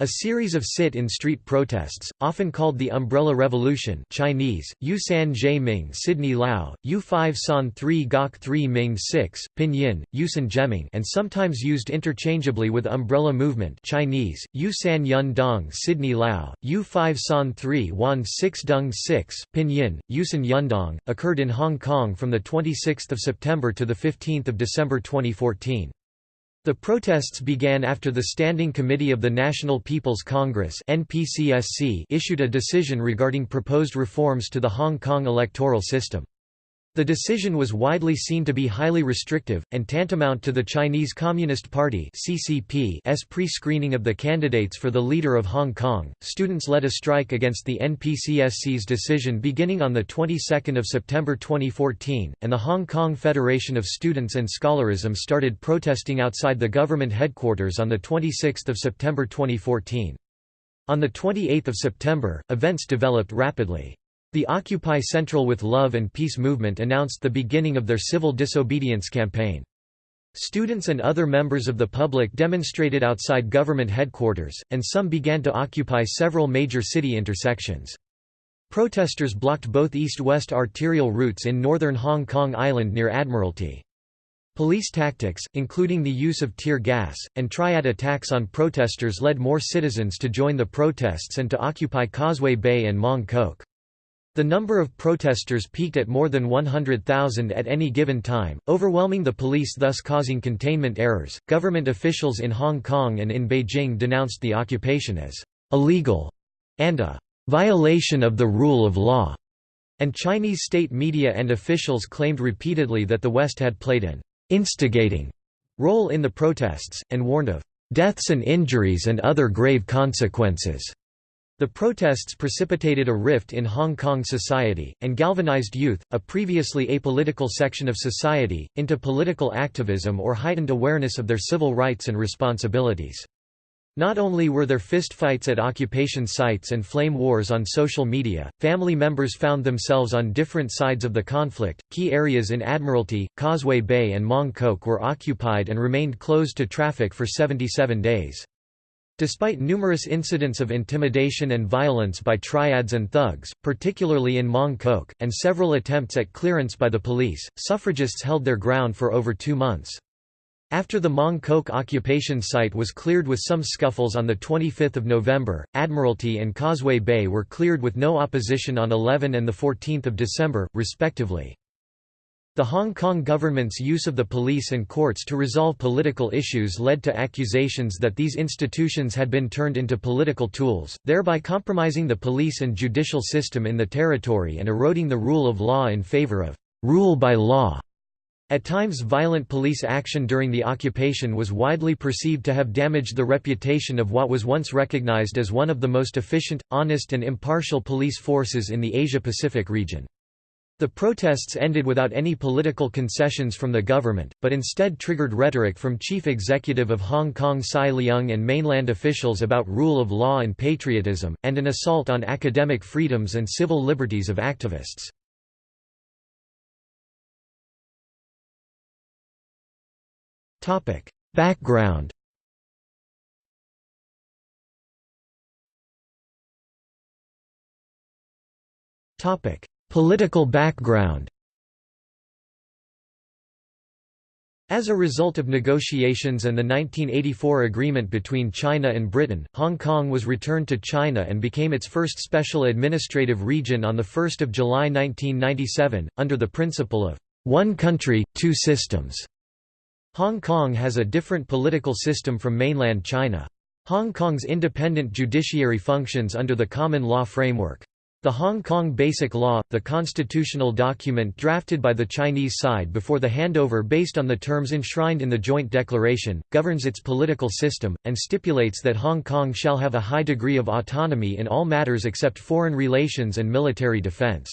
A series of sit-in-street protests, often called the Umbrella Revolution Chinese, Yu San Jie Ming Sydney Lao, Yu 5 San 3 Gok 3 Ming 6, Pinyin, Yusan Jeming and sometimes used interchangeably with Umbrella Movement Chinese, Yu San Yun Dong Sydney Lao, Yu 5 San 3 Wan 6 Dung 6, Pinyin, Yusan Yundong, occurred in Hong Kong from 26 September to 15 December 2014. The protests began after the Standing Committee of the National People's Congress issued a decision regarding proposed reforms to the Hong Kong electoral system. The decision was widely seen to be highly restrictive, and tantamount to the Chinese Communist Party pre-screening of the candidates for the leader of Hong Kong. Students led a strike against the NPCSC's decision beginning on the 22nd of September 2014, and the Hong Kong Federation of Students and Scholarism started protesting outside the government headquarters on the 26th of September 2014. On the 28th of September, events developed rapidly. The Occupy Central with Love and Peace movement announced the beginning of their civil disobedience campaign. Students and other members of the public demonstrated outside government headquarters, and some began to occupy several major city intersections. Protesters blocked both east-west arterial routes in northern Hong Kong Island near Admiralty. Police tactics, including the use of tear gas, and triad attacks on protesters led more citizens to join the protests and to occupy Causeway Bay and Mong Kok. The number of protesters peaked at more than 100,000 at any given time, overwhelming the police thus causing containment errors. Government officials in Hong Kong and in Beijing denounced the occupation as illegal and a violation of the rule of law. And Chinese state media and officials claimed repeatedly that the West had played an instigating role in the protests, and warned of deaths and injuries and other grave consequences. The protests precipitated a rift in Hong Kong society, and galvanized youth, a previously apolitical section of society, into political activism or heightened awareness of their civil rights and responsibilities. Not only were there fistfights at occupation sites and flame wars on social media, family members found themselves on different sides of the conflict. Key areas in Admiralty, Causeway Bay, and Mong Kok were occupied and remained closed to traffic for 77 days. Despite numerous incidents of intimidation and violence by triads and thugs, particularly in Mong Kok, and several attempts at clearance by the police, suffragists held their ground for over two months. After the Mong Kok occupation site was cleared with some scuffles on 25 November, Admiralty and Causeway Bay were cleared with no opposition on 11 and 14 December, respectively. The Hong Kong government's use of the police and courts to resolve political issues led to accusations that these institutions had been turned into political tools, thereby compromising the police and judicial system in the territory and eroding the rule of law in favor of rule by law. At times violent police action during the occupation was widely perceived to have damaged the reputation of what was once recognized as one of the most efficient, honest and impartial police forces in the Asia-Pacific region. The protests ended without any political concessions from the government, but instead triggered rhetoric from Chief Executive of Hong Kong CY Leung and mainland officials about rule of law and patriotism, and an assault on academic freedoms and civil liberties of activists. Background Topic Political background As a result of negotiations and the 1984 agreement between China and Britain, Hong Kong was returned to China and became its first special administrative region on 1 July 1997, under the principle of one country, two systems. Hong Kong has a different political system from mainland China. Hong Kong's independent judiciary functions under the common law framework. The Hong Kong Basic Law, the constitutional document drafted by the Chinese side before the handover based on the terms enshrined in the Joint Declaration, governs its political system, and stipulates that Hong Kong shall have a high degree of autonomy in all matters except foreign relations and military defense.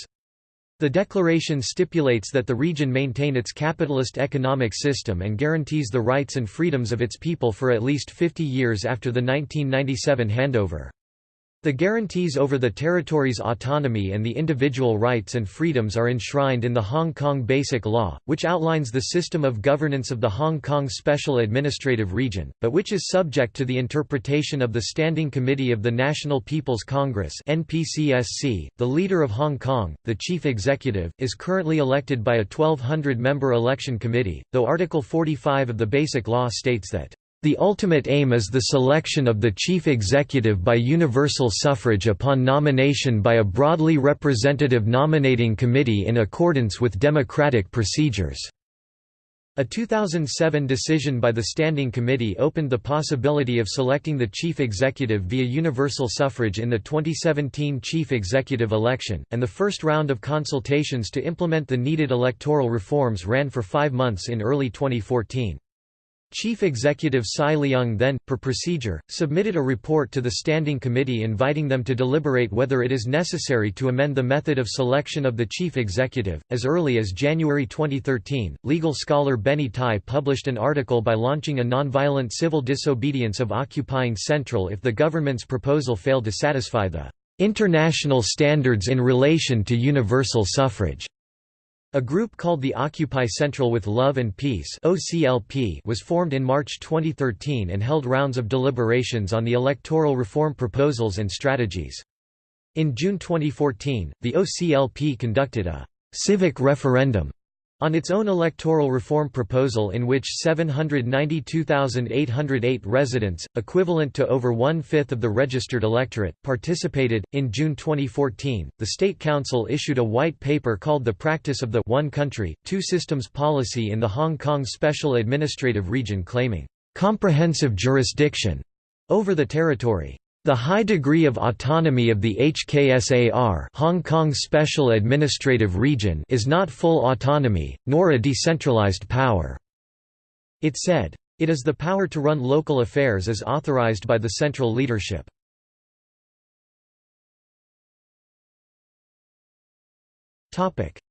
The declaration stipulates that the region maintain its capitalist economic system and guarantees the rights and freedoms of its people for at least 50 years after the 1997 handover. The guarantees over the territory's autonomy and the individual rights and freedoms are enshrined in the Hong Kong Basic Law, which outlines the system of governance of the Hong Kong Special Administrative Region, but which is subject to the interpretation of the Standing Committee of the National People's Congress (NPCSC). The leader of Hong Kong, the chief executive, is currently elected by a 1200-member election committee, though Article 45 of the Basic Law states that the ultimate aim is the selection of the chief executive by universal suffrage upon nomination by a broadly representative nominating committee in accordance with democratic procedures. A 2007 decision by the Standing Committee opened the possibility of selecting the chief executive via universal suffrage in the 2017 chief executive election, and the first round of consultations to implement the needed electoral reforms ran for five months in early 2014. Chief Executive CY Leung then, per procedure, submitted a report to the Standing Committee inviting them to deliberate whether it is necessary to amend the method of selection of the Chief Executive. As early as January 2013, legal scholar Benny Tai published an article by launching a nonviolent civil disobedience of occupying Central if the government's proposal failed to satisfy the international standards in relation to universal suffrage. A group called the Occupy Central with Love and Peace OCLP was formed in March 2013 and held rounds of deliberations on the electoral reform proposals and strategies. In June 2014, the OCLP conducted a «civic referendum» On its own electoral reform proposal in which 792,808 residents, equivalent to over one-fifth of the registered electorate, participated, in June 2014, the State Council issued a white paper called The Practice of the One Country, Two Systems Policy in the Hong Kong Special Administrative Region claiming, "...comprehensive jurisdiction," over the territory. The high degree of autonomy of the HKSAR Hong Kong Special Administrative Region is not full autonomy, nor a decentralized power. It said. It is the power to run local affairs as authorized by the central leadership.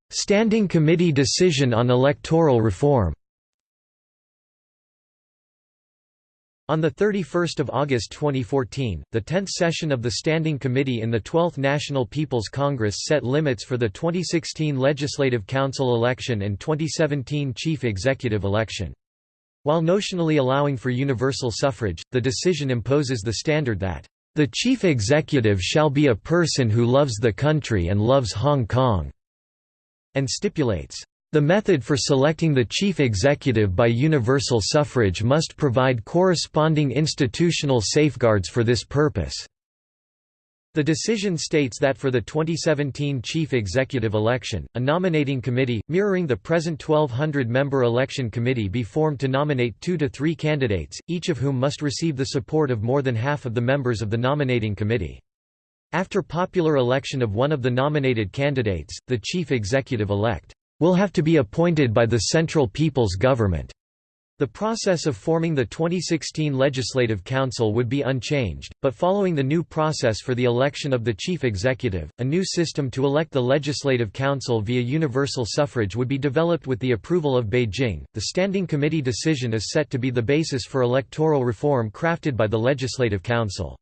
Standing Committee decision on electoral reform On 31 August 2014, the 10th session of the Standing Committee in the 12th National People's Congress set limits for the 2016 Legislative Council election and 2017 Chief Executive election. While notionally allowing for universal suffrage, the decision imposes the standard that, "...the Chief Executive shall be a person who loves the country and loves Hong Kong," and stipulates, the method for selecting the chief executive by universal suffrage must provide corresponding institutional safeguards for this purpose. The decision states that for the 2017 chief executive election, a nominating committee, mirroring the present 1,200-member election committee be formed to nominate two to three candidates, each of whom must receive the support of more than half of the members of the nominating committee. After popular election of one of the nominated candidates, the chief executive-elect will have to be appointed by the Central People's Government. The process of forming the 2016 Legislative Council would be unchanged, but following the new process for the election of the chief executive, a new system to elect the Legislative Council via universal suffrage would be developed with the approval of Beijing. The Standing Committee decision is set to be the basis for electoral reform crafted by the Legislative Council.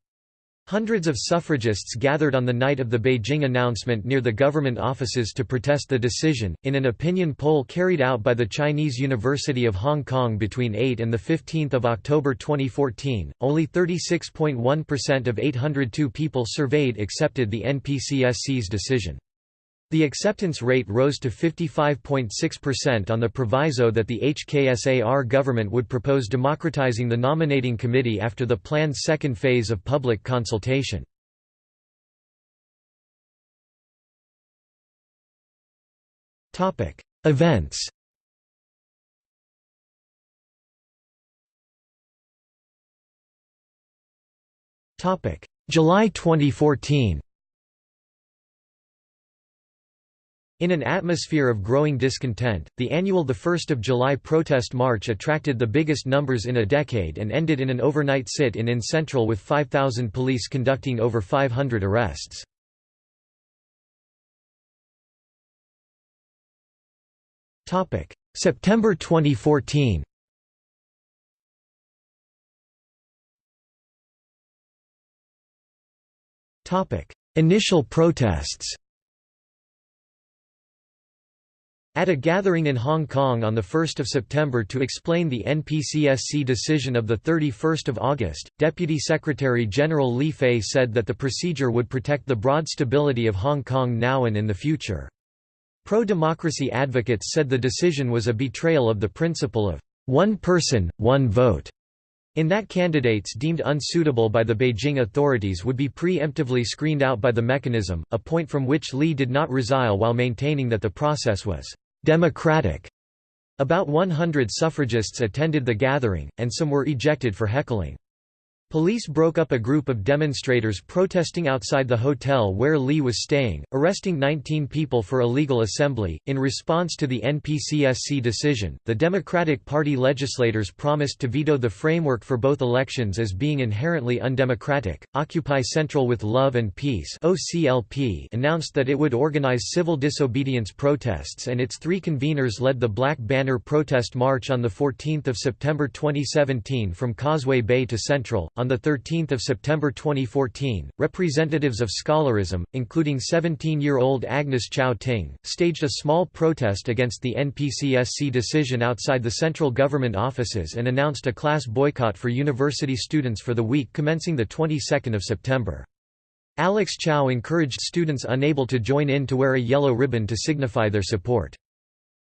Hundreds of suffragists gathered on the night of the Beijing announcement near the government offices to protest the decision. In an opinion poll carried out by the Chinese University of Hong Kong between 8 and 15 October 2014, only 36.1% of 802 people surveyed accepted the NPCSC's decision. The acceptance rate rose to 55.6% on the proviso that the HKSAR government would propose democratizing the nominating committee after the planned second phase of public consultation. Events July 2014 In an atmosphere of growing discontent, the annual 1 July protest march attracted the biggest numbers in a decade and ended in an overnight sit-in in Central with 5,000 police conducting over 500 arrests. September 2014 Initial protests At a gathering in Hong Kong on 1 September to explain the NPCSC decision of 31 August, Deputy Secretary General Li Fei said that the procedure would protect the broad stability of Hong Kong now and in the future. Pro-democracy advocates said the decision was a betrayal of the principle of one person, one vote, in that candidates deemed unsuitable by the Beijing authorities would be preemptively screened out by the mechanism, a point from which Li did not resile while maintaining that the process was democratic. About 100 suffragists attended the gathering, and some were ejected for heckling. Police broke up a group of demonstrators protesting outside the hotel where Lee was staying, arresting 19 people for illegal assembly. In response to the NPCSC decision, the Democratic Party legislators promised to veto the framework for both elections as being inherently undemocratic. Occupy Central with Love and Peace (OCLP) announced that it would organize civil disobedience protests and its three conveners led the Black Banner protest march on the 14th of September 2017 from Causeway Bay to Central on 13 September 2014, representatives of scholarism, including 17-year-old Agnes Chow Ting, staged a small protest against the NPCSC decision outside the central government offices and announced a class boycott for university students for the week commencing the 22nd of September. Alex Chow encouraged students unable to join in to wear a yellow ribbon to signify their support.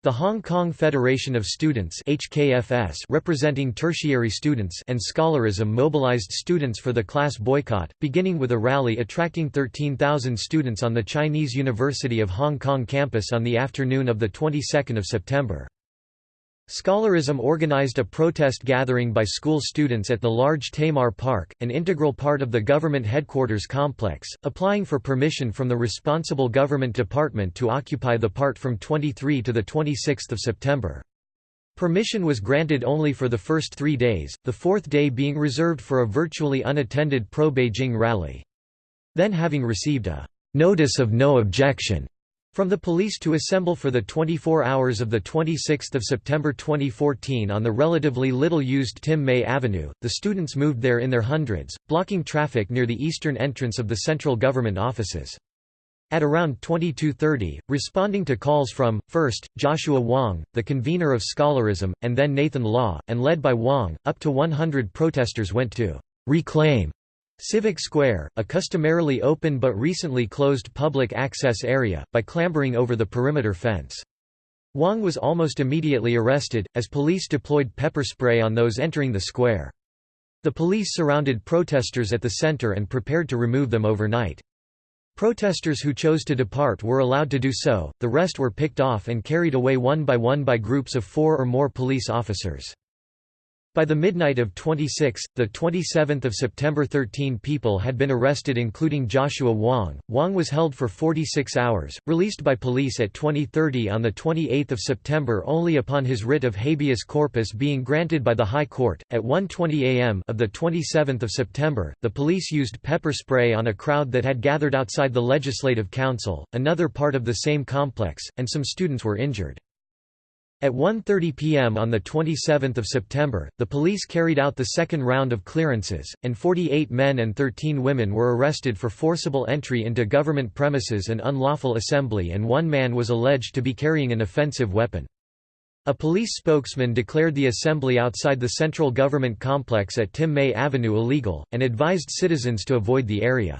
The Hong Kong Federation of Students HKFS representing tertiary students and scholarism mobilized students for the class boycott, beginning with a rally attracting 13,000 students on the Chinese University of Hong Kong campus on the afternoon of the 22nd of September. Scholarism organized a protest gathering by school students at the large Tamar Park, an integral part of the government headquarters complex, applying for permission from the responsible government department to occupy the part from 23 to 26 September. Permission was granted only for the first three days, the fourth day being reserved for a virtually unattended pro-Beijing rally. Then having received a «notice of no objection» From the police to assemble for the 24 hours of 26 September 2014 on the relatively little-used Tim Mei Avenue, the students moved there in their hundreds, blocking traffic near the eastern entrance of the central government offices. At around 22.30, responding to calls from, first, Joshua Wong, the convener of scholarism, and then Nathan Law, and led by Wong, up to 100 protesters went to «reclaim» Civic Square, a customarily open but recently closed public access area, by clambering over the perimeter fence. Wong was almost immediately arrested, as police deployed pepper spray on those entering the square. The police surrounded protesters at the center and prepared to remove them overnight. Protesters who chose to depart were allowed to do so, the rest were picked off and carried away one by one by groups of four or more police officers. By the midnight of 26, the 27th of September 13 people had been arrested including Joshua Wong. Wong was held for 46 hours, released by police at 2030 on the 28th of September only upon his writ of habeas corpus being granted by the High Court. At 1:20 a.m. of the 27th of September, the police used pepper spray on a crowd that had gathered outside the Legislative Council, another part of the same complex, and some students were injured. At 1.30 pm on 27 September, the police carried out the second round of clearances, and 48 men and 13 women were arrested for forcible entry into government premises and unlawful assembly and one man was alleged to be carrying an offensive weapon. A police spokesman declared the assembly outside the central government complex at Tim Mei Avenue illegal, and advised citizens to avoid the area.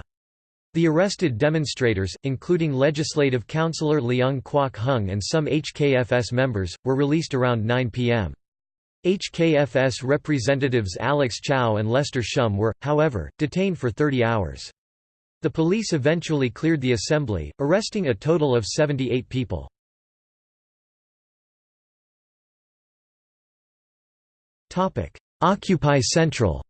The arrested demonstrators, including Legislative Councillor Leung Kwok Hung and some HKFS members, were released around 9 p.m. HKFS representatives Alex Chow and Lester Shum were, however, detained for 30 hours. The police eventually cleared the assembly, arresting a total of 78 people. Occupy Central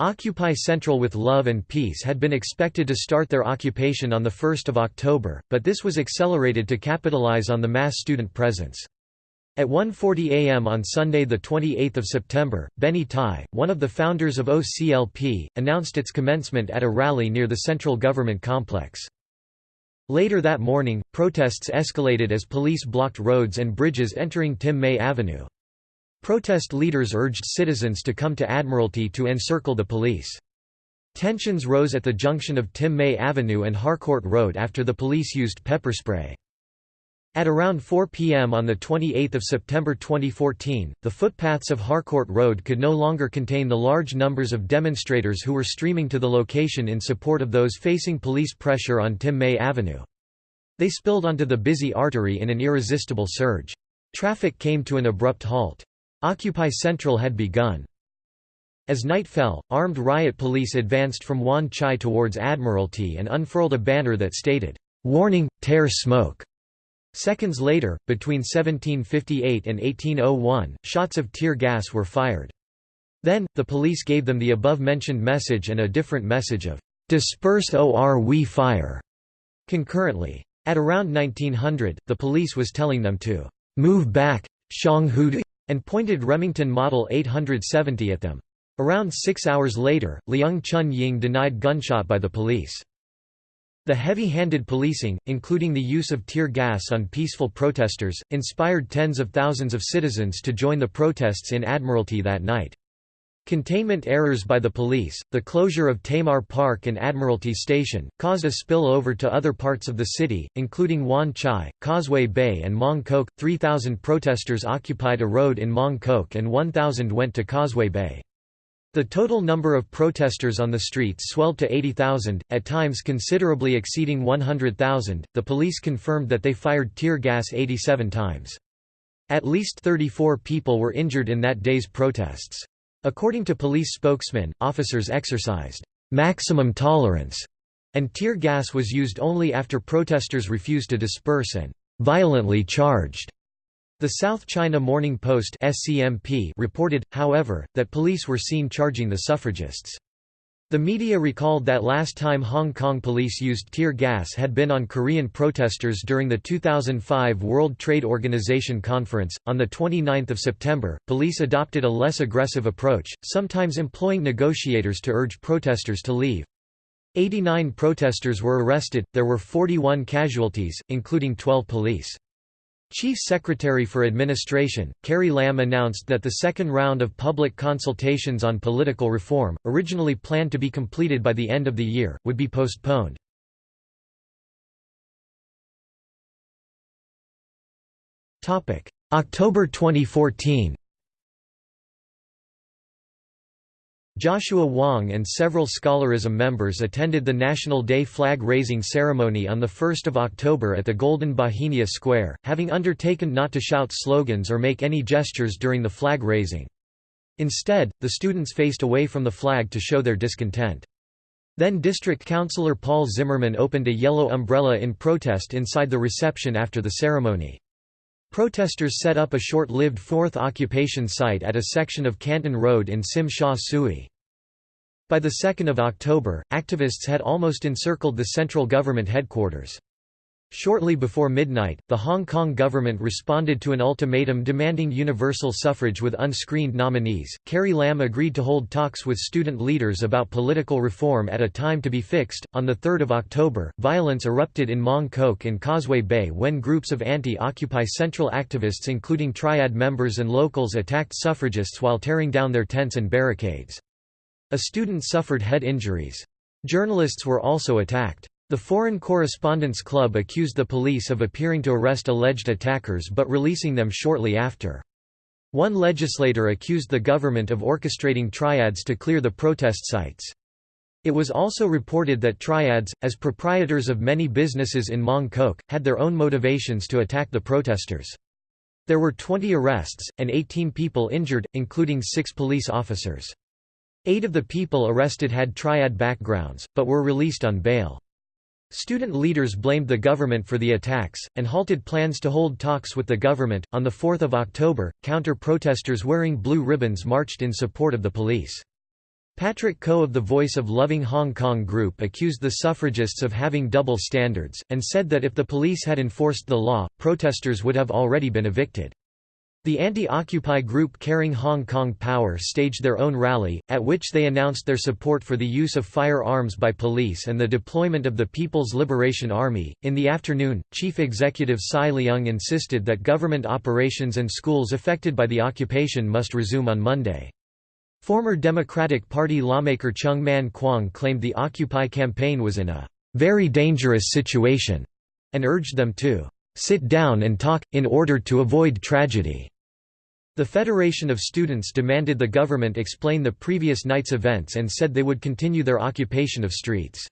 Occupy Central with Love and Peace had been expected to start their occupation on 1 October, but this was accelerated to capitalize on the mass student presence. At 1.40 am on Sunday 28 September, Benny Tai, one of the founders of OCLP, announced its commencement at a rally near the central government complex. Later that morning, protests escalated as police blocked roads and bridges entering Tim Mei Avenue. Protest leaders urged citizens to come to Admiralty to encircle the police. Tensions rose at the junction of Tim Mei Avenue and Harcourt Road after the police used pepper spray. At around 4 p.m. on 28 September 2014, the footpaths of Harcourt Road could no longer contain the large numbers of demonstrators who were streaming to the location in support of those facing police pressure on Tim Mei Avenue. They spilled onto the busy artery in an irresistible surge. Traffic came to an abrupt halt. Occupy Central had begun. As night fell, armed riot police advanced from Wan Chai towards Admiralty and unfurled a banner that stated, "'Warning, tear smoke'". Seconds later, between 1758 and 1801, shots of tear gas were fired. Then, the police gave them the above-mentioned message and a different message of, "'Disperse or we fire' concurrently. At around 1900, the police was telling them to, "'Move back, Shang Hu and pointed Remington Model 870 at them. Around six hours later, Liang Chun Ying denied gunshot by the police. The heavy-handed policing, including the use of tear gas on peaceful protesters, inspired tens of thousands of citizens to join the protests in Admiralty that night. Containment errors by the police, the closure of Tamar Park and Admiralty Station, caused a spill over to other parts of the city, including Wan Chai, Causeway Bay and Mong Kok. 3,000 protesters occupied a road in Mong Kok and 1,000 went to Causeway Bay. The total number of protesters on the streets swelled to 80,000, at times considerably exceeding 100,000. The police confirmed that they fired tear gas 87 times. At least 34 people were injured in that day's protests. According to police spokesman, officers exercised maximum tolerance, and tear gas was used only after protesters refused to disperse and violently charged. The South China Morning Post reported, however, that police were seen charging the suffragists. The media recalled that last time Hong Kong police used tear gas had been on Korean protesters during the 2005 World Trade Organization conference. On the 29th of September, police adopted a less aggressive approach, sometimes employing negotiators to urge protesters to leave. 89 protesters were arrested, there were 41 casualties, including 12 police. Chief Secretary for Administration, Carrie Lam announced that the second round of public consultations on political reform, originally planned to be completed by the end of the year, would be postponed. October 2014 Joshua Wong and several scholarism members attended the National Day flag-raising ceremony on 1 October at the Golden Bauhinia Square, having undertaken not to shout slogans or make any gestures during the flag-raising. Instead, the students faced away from the flag to show their discontent. Then District Councillor Paul Zimmerman opened a yellow umbrella in protest inside the reception after the ceremony. Protesters set up a short-lived fourth occupation site at a section of Canton Road in Tsim Sha Tsui. By the 2nd of October, activists had almost encircled the central government headquarters. Shortly before midnight, the Hong Kong government responded to an ultimatum demanding universal suffrage with unscreened nominees. Carrie Lam agreed to hold talks with student leaders about political reform at a time to be fixed. On the 3rd of October, violence erupted in Mong Kok and Causeway Bay when groups of anti-Occupy Central activists including Triad members and locals attacked suffragists while tearing down their tents and barricades. A student suffered head injuries. Journalists were also attacked. The Foreign Correspondents Club accused the police of appearing to arrest alleged attackers but releasing them shortly after. One legislator accused the government of orchestrating triads to clear the protest sites. It was also reported that triads, as proprietors of many businesses in Mong Kok, had their own motivations to attack the protesters. There were 20 arrests, and 18 people injured, including six police officers. Eight of the people arrested had triad backgrounds, but were released on bail. Student leaders blamed the government for the attacks, and halted plans to hold talks with the government. On 4 October, counter protesters wearing blue ribbons marched in support of the police. Patrick Ko of the Voice of Loving Hong Kong group accused the suffragists of having double standards, and said that if the police had enforced the law, protesters would have already been evicted. The anti-Occupy group Caring Hong Kong Power staged their own rally, at which they announced their support for the use of firearms by police and the deployment of the People's Liberation Army. In the afternoon, Chief Executive CY Leung insisted that government operations and schools affected by the occupation must resume on Monday. Former Democratic Party lawmaker Cheung Man Kwong claimed the Occupy campaign was in a very dangerous situation and urged them to sit down and talk, in order to avoid tragedy. The Federation of Students demanded the government explain the previous night's events and said they would continue their occupation of streets.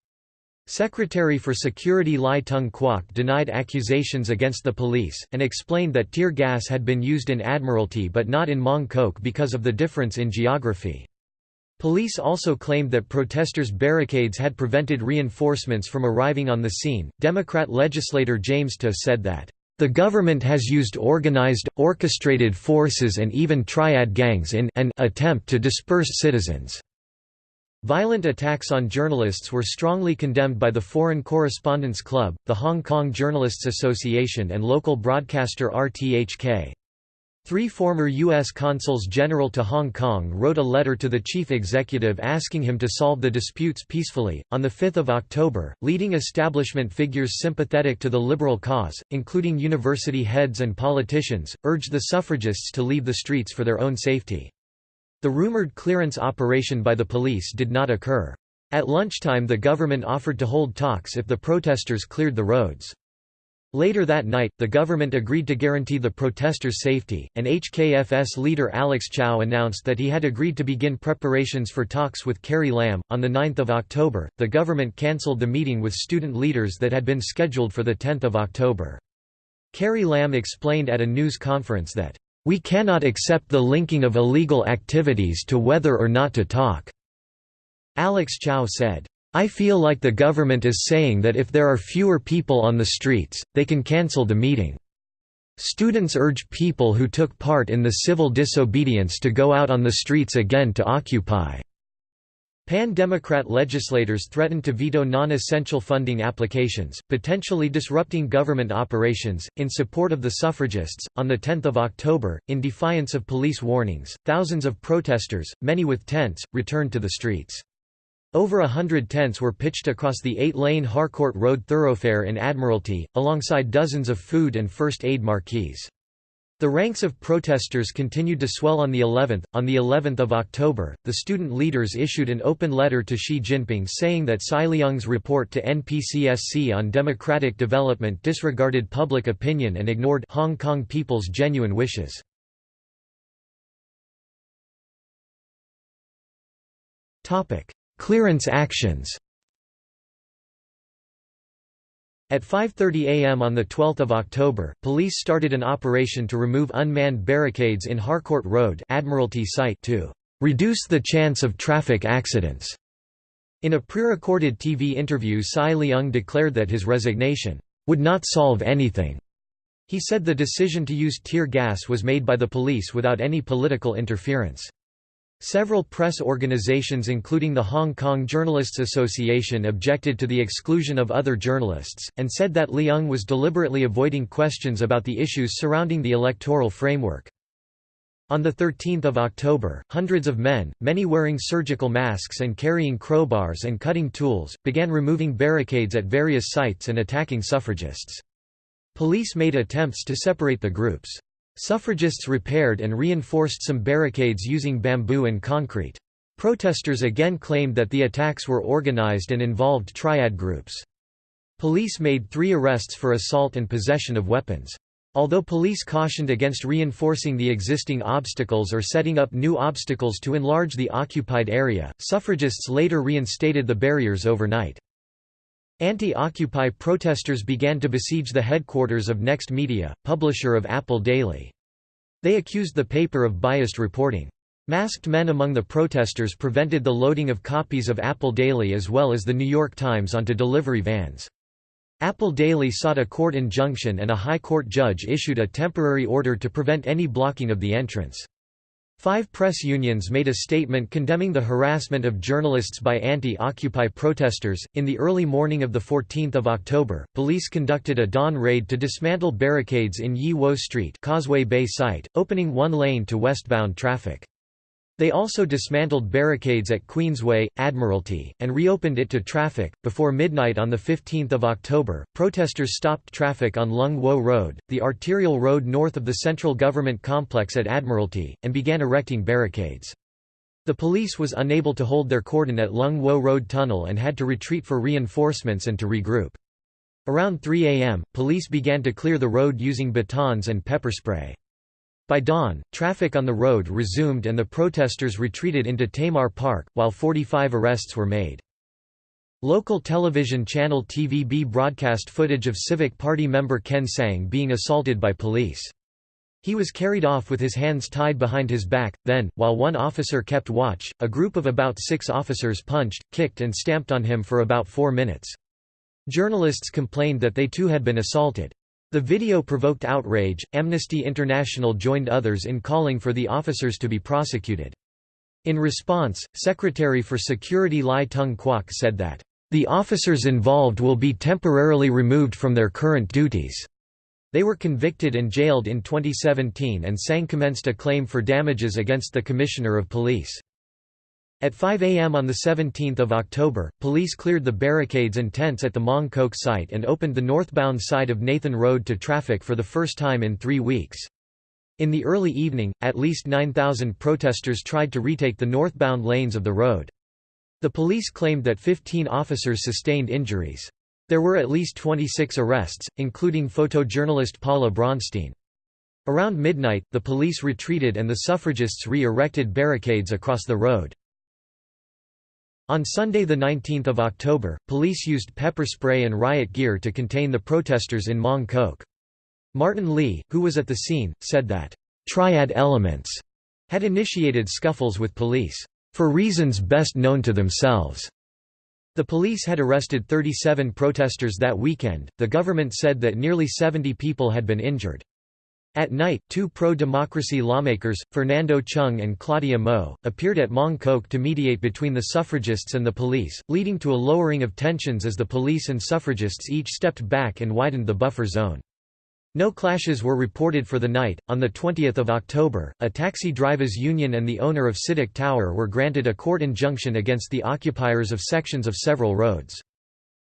Secretary for Security Lai Tung Kwok denied accusations against the police, and explained that tear gas had been used in Admiralty but not in Mong Kok because of the difference in geography. Police also claimed that protesters' barricades had prevented reinforcements from arriving on the scene. Democrat legislator James To said that, the government has used organized, orchestrated forces and even triad gangs in an attempt to disperse citizens. Violent attacks on journalists were strongly condemned by the Foreign Correspondents Club, the Hong Kong Journalists Association and local broadcaster RTHK. Three former U.S. consuls general to Hong Kong wrote a letter to the chief executive asking him to solve the disputes peacefully. On 5 October, leading establishment figures sympathetic to the liberal cause, including university heads and politicians, urged the suffragists to leave the streets for their own safety. The rumored clearance operation by the police did not occur. At lunchtime the government offered to hold talks if the protesters cleared the roads. Later that night, the government agreed to guarantee the protesters' safety, and HKFS leader Alex Chow announced that he had agreed to begin preparations for talks with Carrie Lam. On 9 October, the government cancelled the meeting with student leaders that had been scheduled for 10 October. Carrie Lam explained at a news conference that, we cannot accept the linking of illegal activities to whether or not to talk." Alex Chow said, I feel like the government is saying that if there are fewer people on the streets, they can cancel the meeting. Students urge people who took part in the civil disobedience to go out on the streets again to occupy. Pan-Democrat legislators threatened to veto non-essential funding applications, potentially disrupting government operations, in support of the suffragists. On 10 October, in defiance of police warnings, thousands of protesters, many with tents, returned to the streets. Over a hundred tents were pitched across the eight-lane Harcourt Road thoroughfare in Admiralty, alongside dozens of food and first aid marquees. The ranks of protesters continued to swell on the 11th. On the 11th of October, the student leaders issued an open letter to Xi Jinping saying that CY Leung's report to NPCSC on democratic development disregarded public opinion and ignored Hong Kong people's genuine wishes. Topic: Clearance actions. At 5.30 am on 12 October, police started an operation to remove unmanned barricades in Harcourt Road Admiralty site to "...reduce the chance of traffic accidents." In a pre-recorded TV interview CY Leung declared that his resignation, "...would not solve anything." He said the decision to use tear gas was made by the police without any political interference. Several press organizations including the Hong Kong Journalists Association objected to the exclusion of other journalists, and said that Leung was deliberately avoiding questions about the issues surrounding the electoral framework. On 13 October, hundreds of men, many wearing surgical masks and carrying crowbars and cutting tools, began removing barricades at various sites and attacking suffragists. Police made attempts to separate the groups. Suffragists repaired and reinforced some barricades using bamboo and concrete. Protesters again claimed that the attacks were organized and involved triad groups. Police made three arrests for assault and possession of weapons. Although police cautioned against reinforcing the existing obstacles or setting up new obstacles to enlarge the occupied area, suffragists later reinstated the barriers overnight. Anti-Occupy protesters began to besiege the headquarters of Next Media, publisher of Apple Daily. They accused the paper of biased reporting. Masked men among the protesters prevented the loading of copies of Apple Daily as well as the New York Times onto delivery vans. Apple Daily sought a court injunction and a high court judge issued a temporary order to prevent any blocking of the entrance. Five press unions made a statement condemning the harassment of journalists by anti-Occupy protesters. In the early morning of the 14th of October, police conducted a dawn raid to dismantle barricades in Yi Wo Street, Causeway Bay site, opening one lane to westbound traffic. They also dismantled barricades at Queensway, Admiralty, and reopened it to traffic. Before midnight on 15 October, protesters stopped traffic on Lung Wo Road, the arterial road north of the central government complex at Admiralty, and began erecting barricades. The police was unable to hold their cordon at Lung Wo Road Tunnel and had to retreat for reinforcements and to regroup. Around 3 am, police began to clear the road using batons and pepper spray. By dawn, traffic on the road resumed and the protesters retreated into Tamar Park, while 45 arrests were made. Local television channel TVB broadcast footage of Civic Party member Ken Tsang being assaulted by police. He was carried off with his hands tied behind his back, then, while one officer kept watch, a group of about six officers punched, kicked and stamped on him for about four minutes. Journalists complained that they too had been assaulted. The video provoked outrage. Amnesty International joined others in calling for the officers to be prosecuted. In response, Secretary for Security Lai Tung Kwok said that, "...the officers involved will be temporarily removed from their current duties." They were convicted and jailed in 2017 and Tsang commenced a claim for damages against the Commissioner of Police. At 5 am on 17 October, police cleared the barricades and tents at the Mong Kok site and opened the northbound side of Nathan Road to traffic for the first time in three weeks. In the early evening, at least 9,000 protesters tried to retake the northbound lanes of the road. The police claimed that 15 officers sustained injuries. There were at least 26 arrests, including photojournalist Paula Bronstein. Around midnight, the police retreated and the suffragists re-erected barricades across the road. On Sunday 19 October, police used pepper spray and riot gear to contain the protesters in Mong Kok. Martin Lee, who was at the scene, said that, "...triad elements," had initiated scuffles with police, "...for reasons best known to themselves." The police had arrested 37 protesters that weekend. The government said that nearly 70 people had been injured. At night, two pro-democracy lawmakers, Fernando Cheung and Claudia Mo, appeared at Mong Kok to mediate between the suffragists and the police, leading to a lowering of tensions as the police and suffragists each stepped back and widened the buffer zone. No clashes were reported for the night. On the 20th of October, a taxi drivers union and the owner of Citic Tower were granted a court injunction against the occupiers of sections of several roads.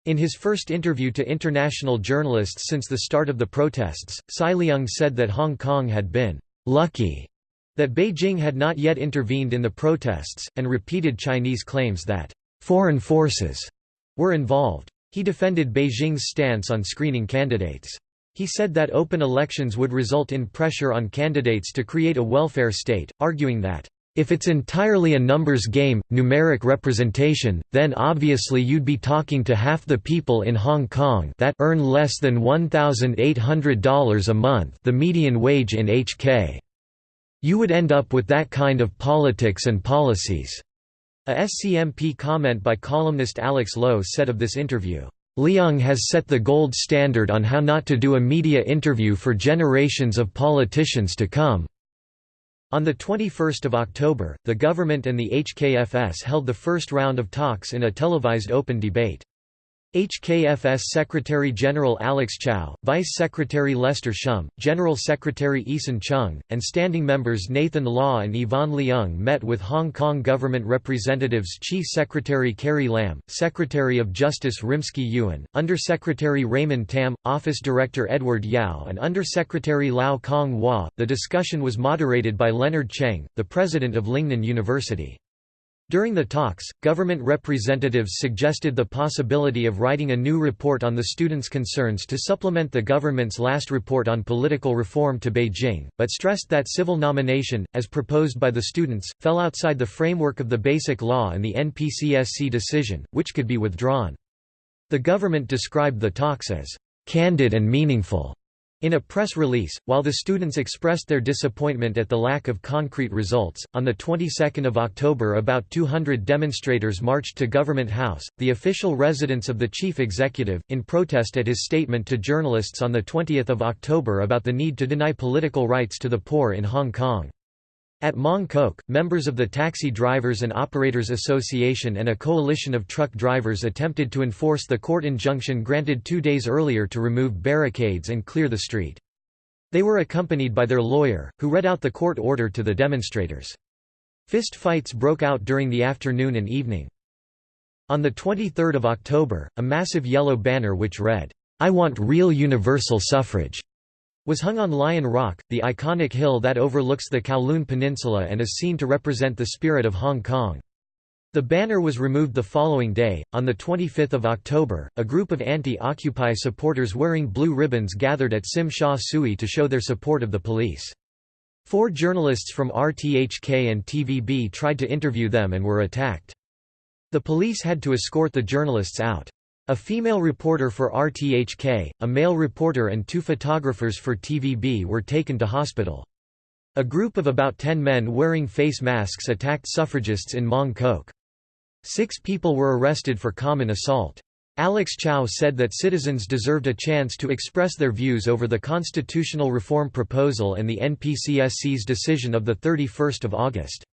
In his first interview to international journalists since the start of the protests, CY Leung said that Hong Kong had been lucky that Beijing had not yet intervened in the protests, and repeated Chinese claims that foreign forces were involved. He defended Beijing's stance on screening candidates. He said that open elections would result in pressure on candidates to create a welfare state, arguing that, "...if it's entirely a numbers game, numeric representation, then obviously you'd be talking to half the people in Hong Kong that earn less than $1,800 a month the median wage in HK. You would end up with that kind of politics and policies." A SCMP comment by columnist Alex Lo said of this interview, Leung has set the gold standard on how not to do a media interview for generations of politicians to come. On 21 October, the government and the HKFS held the first round of talks in a televised open debate. HKFS Secretary-General Alex Chow, Vice Secretary Lester Shum, General Secretary Eason Chung, and standing members Nathan Law and Yvonne Leung met with Hong Kong government representatives Chief Secretary Carrie Lam, Secretary of Justice Rimsky Yuan, Under-Secretary Raymond Tam, Office Director Edward Yau and Under-Secretary Lau Kong Wah. The discussion was moderated by Leonard Cheng, the president of Lingnan University. During the talks, government representatives suggested the possibility of writing a new report on the students' concerns to supplement the government's last report on political reform to Beijing, but stressed that civil nomination, as proposed by the students, fell outside the framework of the Basic Law and the NPCSC decision, which could be withdrawn. The government described the talks as candid and meaningful in a press release, while the students expressed their disappointment at the lack of concrete results, on the 22nd of October about 200 demonstrators marched to Government House, the official residence of the chief executive, in protest at his statement to journalists on the 20th of October about the need to deny political rights to the poor in Hong Kong. At Mong Kok, members of the Taxi Drivers and Operators Association and a coalition of truck drivers attempted to enforce the court injunction granted two days earlier to remove barricades and clear the street. They were accompanied by their lawyer, who read out the court order to the demonstrators. Fist fights broke out during the afternoon and evening. On 23 October, a massive yellow banner which read, "'I want real universal suffrage' was hung on Lion Rock, the iconic hill that overlooks the Kowloon Peninsula and is seen to represent the spirit of Hong Kong. The banner was removed the following day. On 25 October, a group of anti-Occupy supporters wearing blue ribbons gathered at Tsim Sha Tsui to show their support of the police. Four journalists from RTHK and TVB tried to interview them and were attacked. The police had to escort the journalists out. A female reporter for RTHK, a male reporter and two photographers for TVB were taken to hospital. A group of about ten men wearing face masks attacked suffragists in Mong Kok. Six people were arrested for common assault. Alex Chow said that citizens deserved a chance to express their views over the constitutional reform proposal and the NPCSC's decision of 31 August.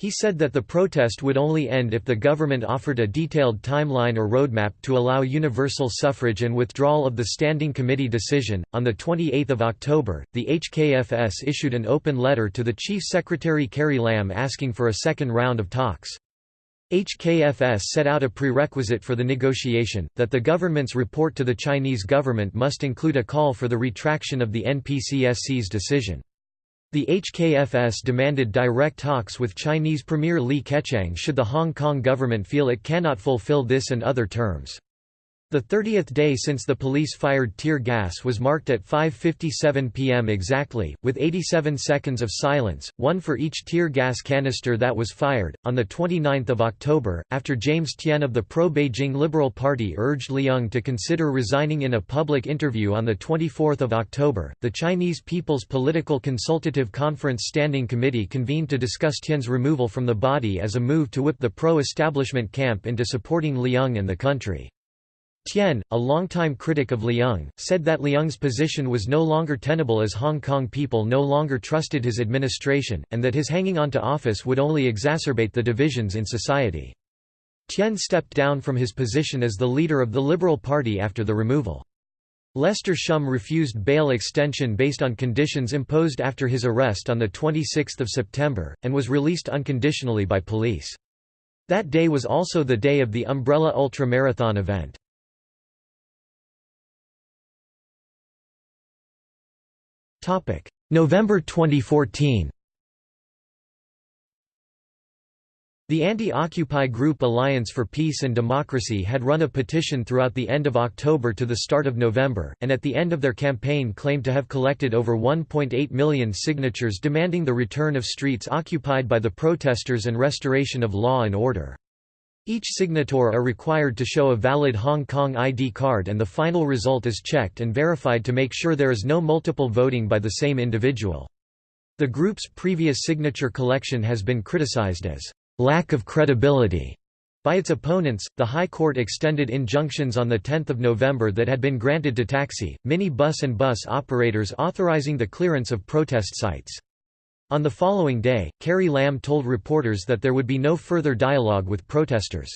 He said that the protest would only end if the government offered a detailed timeline or roadmap to allow universal suffrage and withdrawal of the Standing Committee decision. On the 28th of October, the HKFS issued an open letter to the Chief Secretary Carrie Lam asking for a second round of talks. HKFS set out a prerequisite for the negotiation, that the government's report to the Chinese government must include a call for the retraction of the NPCSC's decision. The HKFS demanded direct talks with Chinese Premier Li Keqiang should the Hong Kong government feel it cannot fulfill this and other terms. The 30th day since the police fired tear gas was marked at 5.57 pm exactly, with 87 seconds of silence, one for each tear gas canister that was fired. On 29 October, after James Tien of the pro-Beijing Liberal Party urged Leung to consider resigning in a public interview on 24 October, the Chinese People's Political Consultative Conference Standing Committee convened to discuss Tien's removal from the body as a move to whip the pro-establishment camp into supporting Leung and the country. Tien, a longtime critic of Leung, said that Leung's position was no longer tenable as Hong Kong people no longer trusted his administration, and that his hanging on to office would only exacerbate the divisions in society. Tien stepped down from his position as the leader of the Liberal Party after the removal. Lester Shum refused bail extension based on conditions imposed after his arrest on 26 September, and was released unconditionally by police. That day was also the day of the Umbrella Ultra Marathon event. November 2014 The anti-Occupy group Alliance for Peace and Democracy had run a petition throughout the end of October to the start of November, and at the end of their campaign claimed to have collected over 1.8 million signatures demanding the return of streets occupied by the protesters and restoration of law and order. Each signator are required to show a valid Hong Kong ID card and the final result is checked and verified to make sure there is no multiple voting by the same individual. The group's previous signature collection has been criticized as lack of credibility by its opponents, the High Court extended injunctions on 10 November that had been granted to taxi, mini bus and bus operators authorizing the clearance of protest sites. On the following day, Carrie Lam told reporters that there would be no further dialogue with protesters.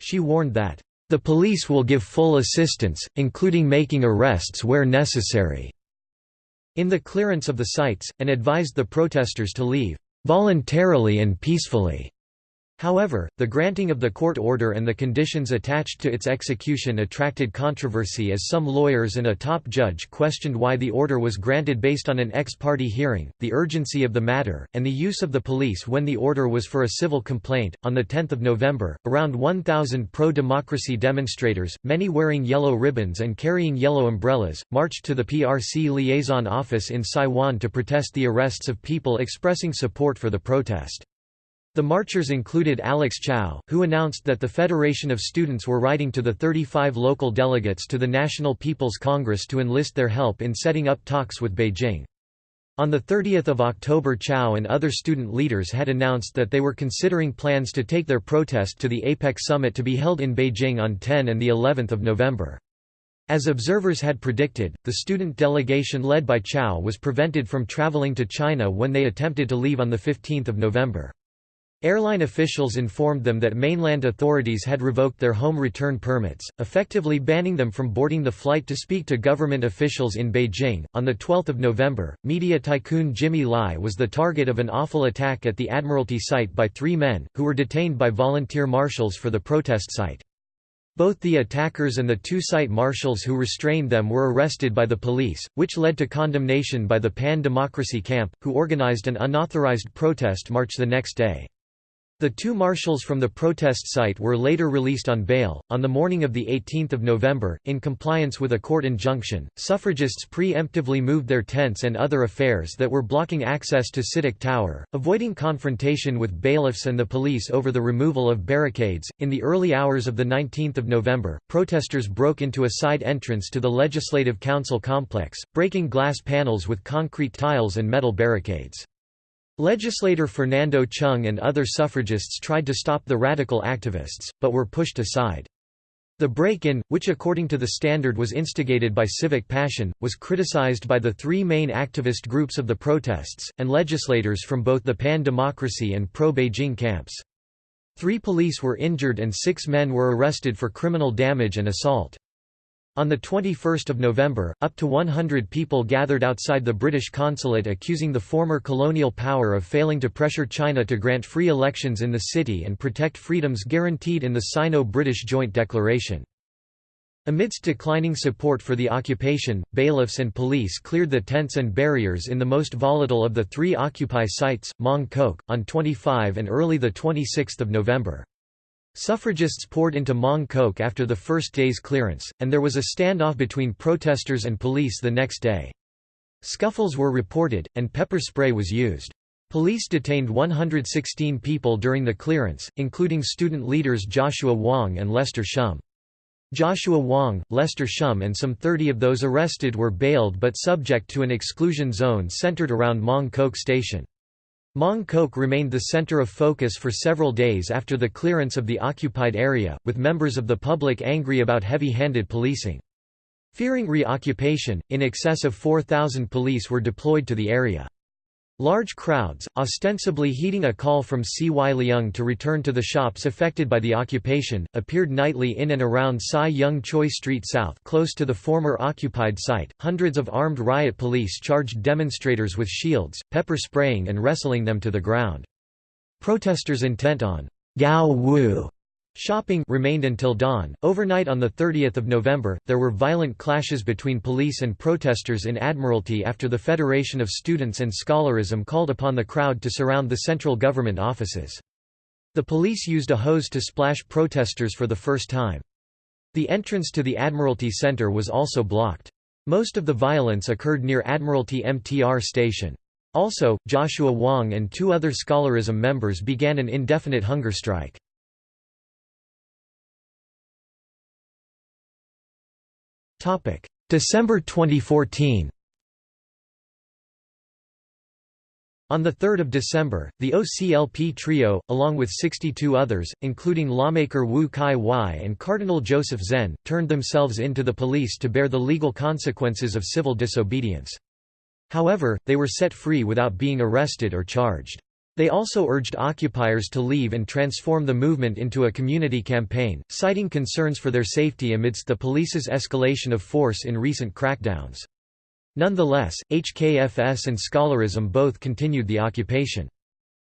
She warned that, "...the police will give full assistance, including making arrests where necessary." in the clearance of the sites, and advised the protesters to leave, "...voluntarily and peacefully." However, the granting of the court order and the conditions attached to its execution attracted controversy as some lawyers and a top judge questioned why the order was granted based on an ex parte hearing, the urgency of the matter, and the use of the police when the order was for a civil complaint. On the 10th of November, around 1,000 pro-democracy demonstrators, many wearing yellow ribbons and carrying yellow umbrellas, marched to the PRC liaison office in Sai Wan to protest the arrests of people expressing support for the protest. The marchers included Alex Chow, who announced that the Federation of Students were writing to the 35 local delegates to the National People's Congress to enlist their help in setting up talks with Beijing. On 30 October Chow and other student leaders had announced that they were considering plans to take their protest to the APEC summit to be held in Beijing on 10 and of November. As observers had predicted, the student delegation led by Chow was prevented from traveling to China when they attempted to leave on 15 November. Airline officials informed them that mainland authorities had revoked their home return permits, effectively banning them from boarding the flight to speak to government officials in Beijing. On the 12th of November, media tycoon Jimmy Lai was the target of an awful attack at the Admiralty site by three men, who were detained by volunteer marshals for the protest site. Both the attackers and the two site marshals who restrained them were arrested by the police, which led to condemnation by the Pan-Democracy Camp, who organized an unauthorized protest march the next day. The two marshals from the protest site were later released on bail. On the morning of 18 November, in compliance with a court injunction, suffragists pre-emptively moved their tents and other affairs that were blocking access to CITIC Tower, avoiding confrontation with bailiffs and the police over the removal of barricades. In the early hours of 19 November, protesters broke into a side entrance to the Legislative Council complex, breaking glass panels with concrete tiles and metal barricades. Legislator Fernando Cheung and other suffragists tried to stop the radical activists, but were pushed aside. The break-in, which according to the Standard was instigated by civic passion, was criticized by the three main activist groups of the protests, and legislators from both the pan-democracy and pro-Beijing camps. Three police were injured and six men were arrested for criminal damage and assault. On 21 November, up to 100 people gathered outside the British consulate accusing the former colonial power of failing to pressure China to grant free elections in the city and protect freedoms guaranteed in the Sino-British Joint Declaration. Amidst declining support for the occupation, bailiffs and police cleared the tents and barriers in the most volatile of the three Occupy sites, Mong Kok, on 25 and early 26 November. Suffragists poured into Mong Kok after the first day's clearance, and there was a standoff between protesters and police the next day. Scuffles were reported, and pepper spray was used. Police detained 116 people during the clearance, including student leaders Joshua Wong and Lester Shum. Joshua Wong, Lester Shum and some 30 of those arrested were bailed but subject to an exclusion zone centered around Mong Kok Station. Mong Kok remained the center of focus for several days after the clearance of the occupied area, with members of the public angry about heavy-handed policing. Fearing reoccupation, in excess of 4,000 police were deployed to the area. Large crowds, ostensibly heeding a call from C.Y. Leung to return to the shops affected by the occupation, appeared nightly in and around Sai Yung Choi Street South close to the former occupied site. Hundreds of armed riot police charged demonstrators with shields, pepper spraying and wrestling them to the ground. Protesters intent on gau wu Shopping remained until dawn. Overnight on 30 November, there were violent clashes between police and protesters in Admiralty after the Federation of Students and Scholarism called upon the crowd to surround the central government offices. The police used a hose to splash protesters for the first time. The entrance to the Admiralty Centre was also blocked. Most of the violence occurred near Admiralty MTR station. Also, Joshua Wong and two other scholarism members began an indefinite hunger strike. December 2014 On 3 December, the OCLP trio, along with 62 others, including lawmaker Wu Chi-wai and Cardinal Joseph Zen, turned themselves in to the police to bear the legal consequences of civil disobedience. However, they were set free without being arrested or charged. They also urged occupiers to leave and transform the movement into a community campaign, citing concerns for their safety amidst the police's escalation of force in recent crackdowns. Nonetheless, HKFS and scholarism both continued the occupation.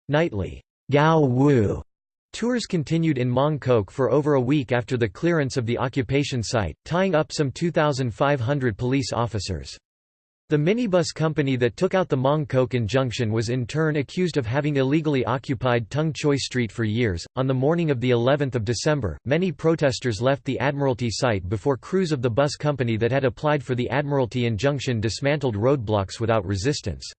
Nightly, gau wu tours continued in Mong Kok for over a week after the clearance of the occupation site, tying up some 2,500 police officers. The minibus company that took out the Mong Kok injunction was in turn accused of having illegally occupied Tung Choi Street for years. On the morning of the 11th of December, many protesters left the Admiralty site before crews of the bus company that had applied for the Admiralty injunction dismantled roadblocks without resistance.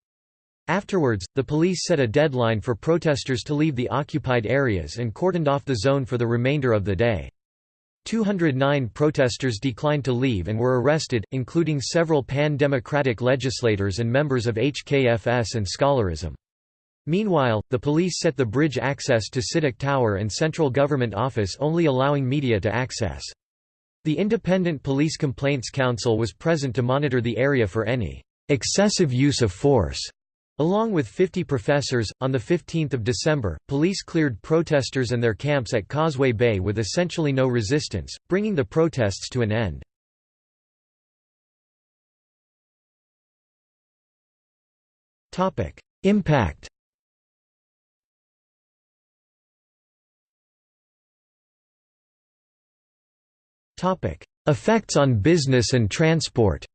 Afterwards, the police set a deadline for protesters to leave the occupied areas and cordoned off the zone for the remainder of the day. 209 protesters declined to leave and were arrested, including several pan-democratic legislators and members of HKFS and scholarism. Meanwhile, the police set the bridge access to CITIC Tower and central government office only allowing media to access. The Independent Police Complaints Council was present to monitor the area for any excessive use of force Along with 50 professors, on 15 December, police cleared protesters and their camps at Causeway Bay with essentially no resistance, bringing the protests to an end. Impact Effects on business and transport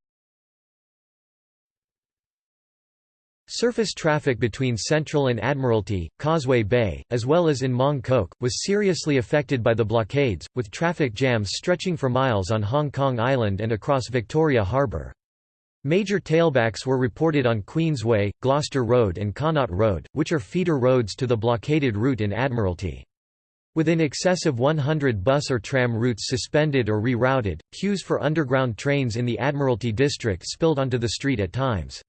Surface traffic between Central and Admiralty, Causeway Bay, as well as in Mong Kok, was seriously affected by the blockades, with traffic jams stretching for miles on Hong Kong Island and across Victoria Harbour. Major tailbacks were reported on Queensway, Gloucester Road and Connaught Road, which are feeder roads to the blockaded route in Admiralty. With in excess of 100 bus or tram routes suspended or rerouted, queues for underground trains in the Admiralty district spilled onto the street at times.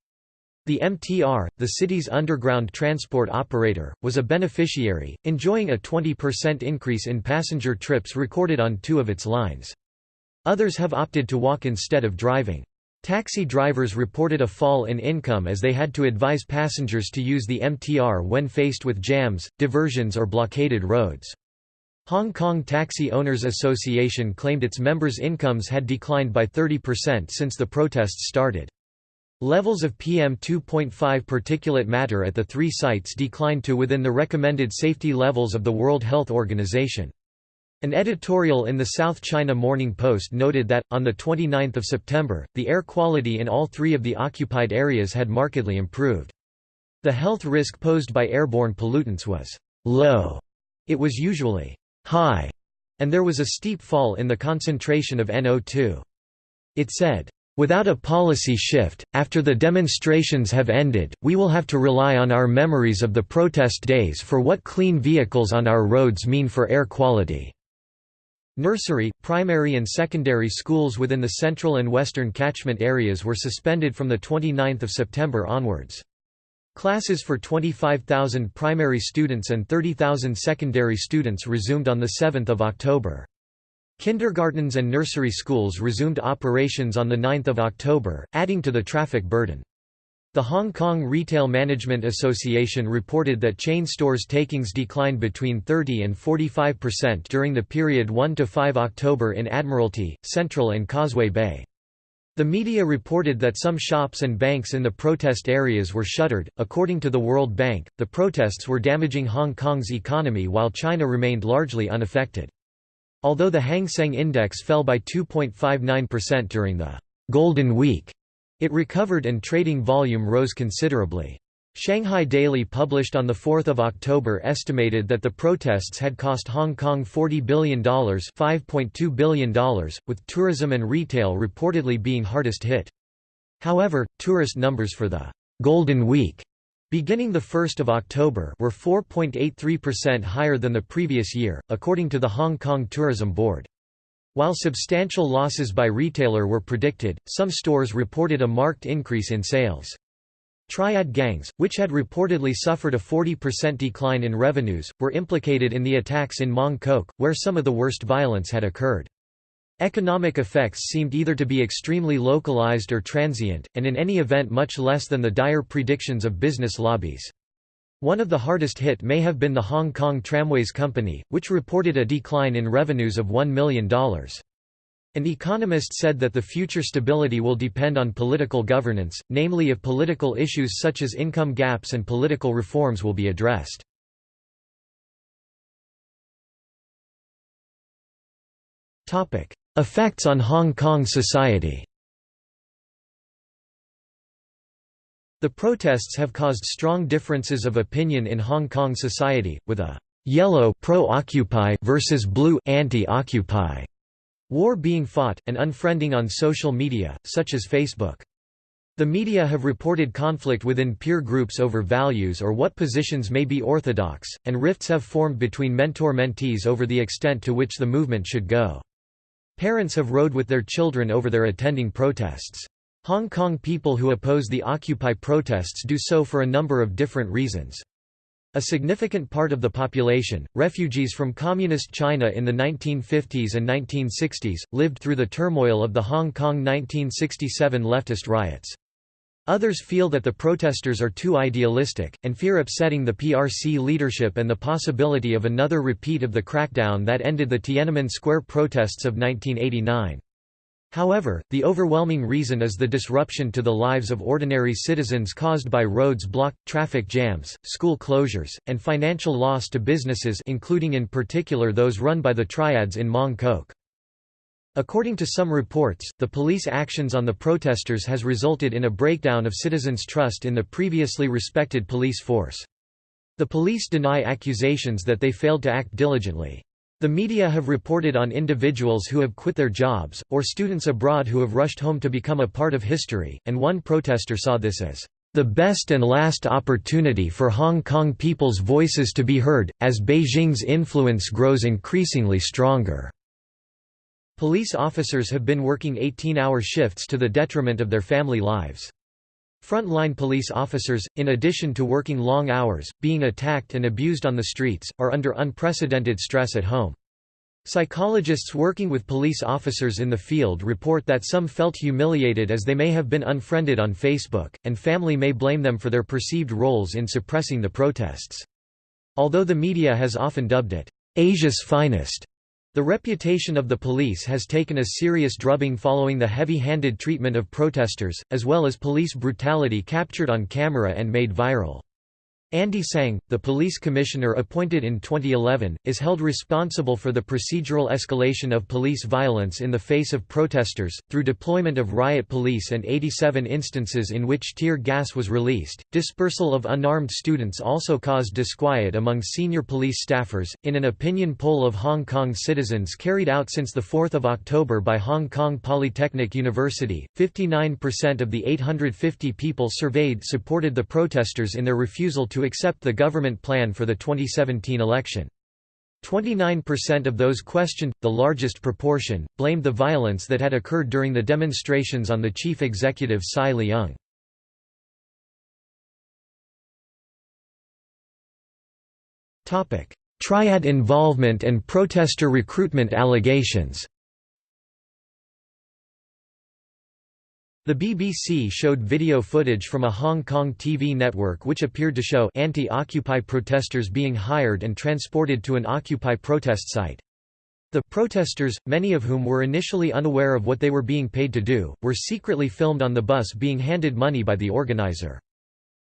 The MTR, the city's underground transport operator, was a beneficiary, enjoying a 20% increase in passenger trips recorded on two of its lines. Others have opted to walk instead of driving. Taxi drivers reported a fall in income as they had to advise passengers to use the MTR when faced with jams, diversions or blockaded roads. Hong Kong Taxi Owners Association claimed its members' incomes had declined by 30% since the protests started. Levels of PM2.5 particulate matter at the three sites declined to within the recommended safety levels of the World Health Organization. An editorial in the South China Morning Post noted that, on 29 September, the air quality in all three of the occupied areas had markedly improved. The health risk posed by airborne pollutants was low. It was usually high, and there was a steep fall in the concentration of NO2. It said, Without a policy shift, after the demonstrations have ended, we will have to rely on our memories of the protest days for what clean vehicles on our roads mean for air quality. Nursery, primary and secondary schools within the central and western catchment areas were suspended from 29 September onwards. Classes for 25,000 primary students and 30,000 secondary students resumed on 7 October. Kindergartens and nursery schools resumed operations on 9 October, adding to the traffic burden. The Hong Kong Retail Management Association reported that chain stores takings declined between 30 and 45% during the period 1–5 October in Admiralty, Central and Causeway Bay. The media reported that some shops and banks in the protest areas were shuttered. According to the World Bank, the protests were damaging Hong Kong's economy while China remained largely unaffected. Although the Hang Seng Index fell by 2.59% during the Golden Week, it recovered and trading volume rose considerably. Shanghai Daily published on 4 October estimated that the protests had cost Hong Kong $40 billion, $5.2 billion, with tourism and retail reportedly being hardest hit. However, tourist numbers for the «Golden Week» beginning 1 October were 4.83% higher than the previous year, according to the Hong Kong Tourism Board. While substantial losses by retailer were predicted, some stores reported a marked increase in sales. Triad gangs, which had reportedly suffered a 40% decline in revenues, were implicated in the attacks in Mong Kok, where some of the worst violence had occurred. Economic effects seemed either to be extremely localized or transient, and in any event much less than the dire predictions of business lobbies. One of the hardest hit may have been the Hong Kong Tramways Company, which reported a decline in revenues of $1 million. An economist said that the future stability will depend on political governance, namely if political issues such as income gaps and political reforms will be addressed. Effects on Hong Kong society The protests have caused strong differences of opinion in Hong Kong society, with a «yellow pro-Occupy versus blue anti-Occupy» War being fought, and unfriending on social media, such as Facebook. The media have reported conflict within peer groups over values or what positions may be orthodox, and rifts have formed between mentor-mentees over the extent to which the movement should go. Parents have rode with their children over their attending protests. Hong Kong people who oppose the Occupy protests do so for a number of different reasons. A significant part of the population, refugees from Communist China in the 1950s and 1960s, lived through the turmoil of the Hong Kong 1967 leftist riots. Others feel that the protesters are too idealistic, and fear upsetting the PRC leadership and the possibility of another repeat of the crackdown that ended the Tiananmen Square protests of 1989. However, the overwhelming reason is the disruption to the lives of ordinary citizens caused by roads blocked, traffic jams, school closures, and financial loss to businesses including in particular those run by the triads in Mong Kok. According to some reports, the police actions on the protesters has resulted in a breakdown of citizens' trust in the previously respected police force. The police deny accusations that they failed to act diligently. The media have reported on individuals who have quit their jobs, or students abroad who have rushed home to become a part of history, and one protester saw this as the best and last opportunity for Hong Kong people's voices to be heard, as Beijing's influence grows increasingly stronger. Police officers have been working 18-hour shifts to the detriment of their family lives. Frontline police officers, in addition to working long hours, being attacked and abused on the streets, are under unprecedented stress at home. Psychologists working with police officers in the field report that some felt humiliated as they may have been unfriended on Facebook, and family may blame them for their perceived roles in suppressing the protests. Although the media has often dubbed it, Asia's finest, the reputation of the police has taken a serious drubbing following the heavy-handed treatment of protesters, as well as police brutality captured on camera and made viral. Andy Tsang, the police commissioner appointed in 2011, is held responsible for the procedural escalation of police violence in the face of protesters, through deployment of riot police and 87 instances in which tear gas was released. Dispersal of unarmed students also caused disquiet among senior police staffers. In an opinion poll of Hong Kong citizens carried out since 4 October by Hong Kong Polytechnic University, 59% of the 850 people surveyed supported the protesters in their refusal to accept the government plan for the 2017 election. 29% of those questioned, the largest proportion, blamed the violence that had occurred during the demonstrations on the chief executive CY Leung. Triad involvement and protester recruitment allegations The BBC showed video footage from a Hong Kong TV network which appeared to show anti-Occupy protesters being hired and transported to an Occupy protest site. The protesters, many of whom were initially unaware of what they were being paid to do, were secretly filmed on the bus being handed money by the organizer.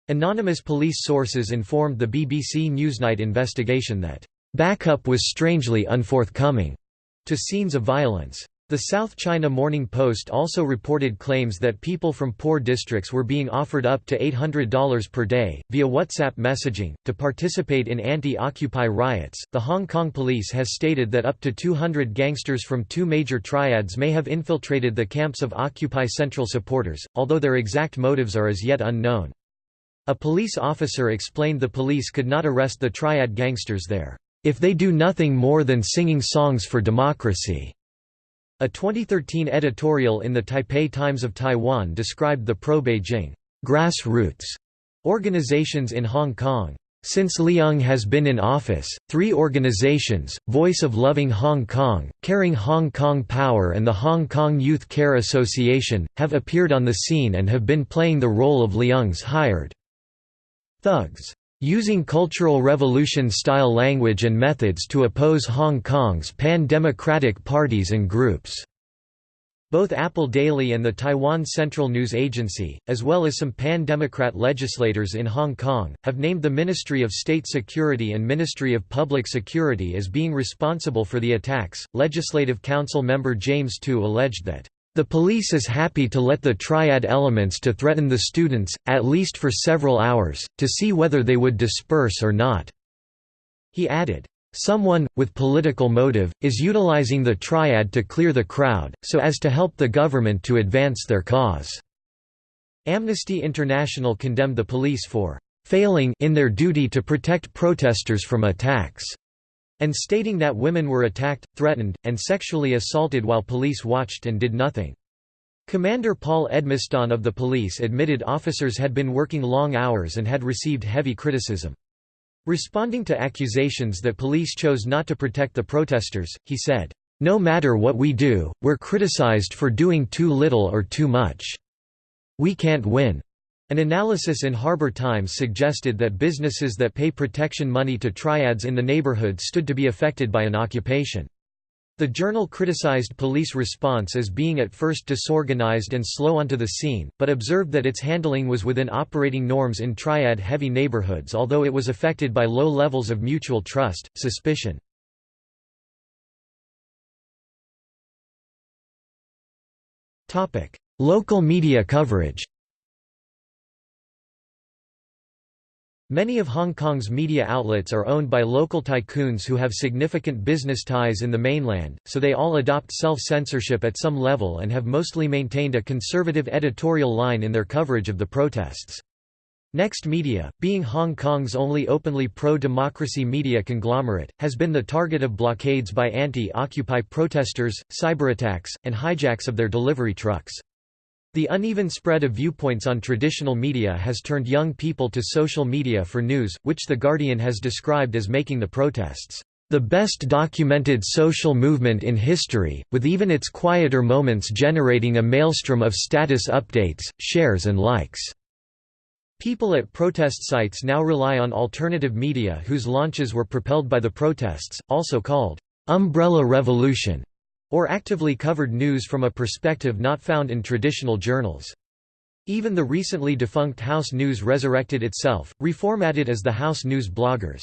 Anonymous police sources informed the BBC Newsnight investigation that, "...backup was strangely unforthcoming," to scenes of violence. The South China Morning Post also reported claims that people from poor districts were being offered up to $800 per day, via WhatsApp messaging, to participate in anti Occupy riots. The Hong Kong police has stated that up to 200 gangsters from two major triads may have infiltrated the camps of Occupy Central supporters, although their exact motives are as yet unknown. A police officer explained the police could not arrest the triad gangsters there, if they do nothing more than singing songs for democracy. A 2013 editorial in the Taipei Times of Taiwan described the pro-Beijing grassroots organizations in Hong Kong. Since Leung has been in office, three organizations, Voice of Loving Hong Kong, Caring Hong Kong Power and the Hong Kong Youth Care Association, have appeared on the scene and have been playing the role of Leung's hired thugs using Cultural Revolution-style language and methods to oppose Hong Kong's pan-democratic parties and groups. Both Apple Daily and the Taiwan Central News Agency, as well as some pan-democrat legislators in Hong Kong, have named the Ministry of State Security and Ministry of Public Security as being responsible for the attacks. Legislative Council member James To alleged that the police is happy to let the triad elements to threaten the students, at least for several hours, to see whether they would disperse or not." He added, "...someone, with political motive, is utilizing the triad to clear the crowd, so as to help the government to advance their cause." Amnesty International condemned the police for "...failing in their duty to protect protesters from attacks." And stating that women were attacked, threatened, and sexually assaulted while police watched and did nothing. Commander Paul Edmiston of the police admitted officers had been working long hours and had received heavy criticism. Responding to accusations that police chose not to protect the protesters, he said, "...no matter what we do, we're criticized for doing too little or too much. We can't win. An analysis in Harbour Times suggested that businesses that pay protection money to triads in the neighbourhood stood to be affected by an occupation. The journal criticized police response as being at first disorganized and slow onto the scene, but observed that its handling was within operating norms in triad-heavy neighborhoods although it was affected by low levels of mutual trust, suspicion, Local media coverage Many of Hong Kong's media outlets are owned by local tycoons who have significant business ties in the mainland, so they all adopt self-censorship at some level and have mostly maintained a conservative editorial line in their coverage of the protests. Next Media, being Hong Kong's only openly pro-democracy media conglomerate, has been the target of blockades by anti-Occupy protesters, cyberattacks, and hijacks of their delivery trucks. The uneven spread of viewpoints on traditional media has turned young people to social media for news, which The Guardian has described as making the protests, "...the best documented social movement in history, with even its quieter moments generating a maelstrom of status updates, shares and likes." People at protest sites now rely on alternative media whose launches were propelled by the protests, also called, "...umbrella revolution." Or actively covered news from a perspective not found in traditional journals. Even the recently defunct House News resurrected itself, reformatted as the House News bloggers.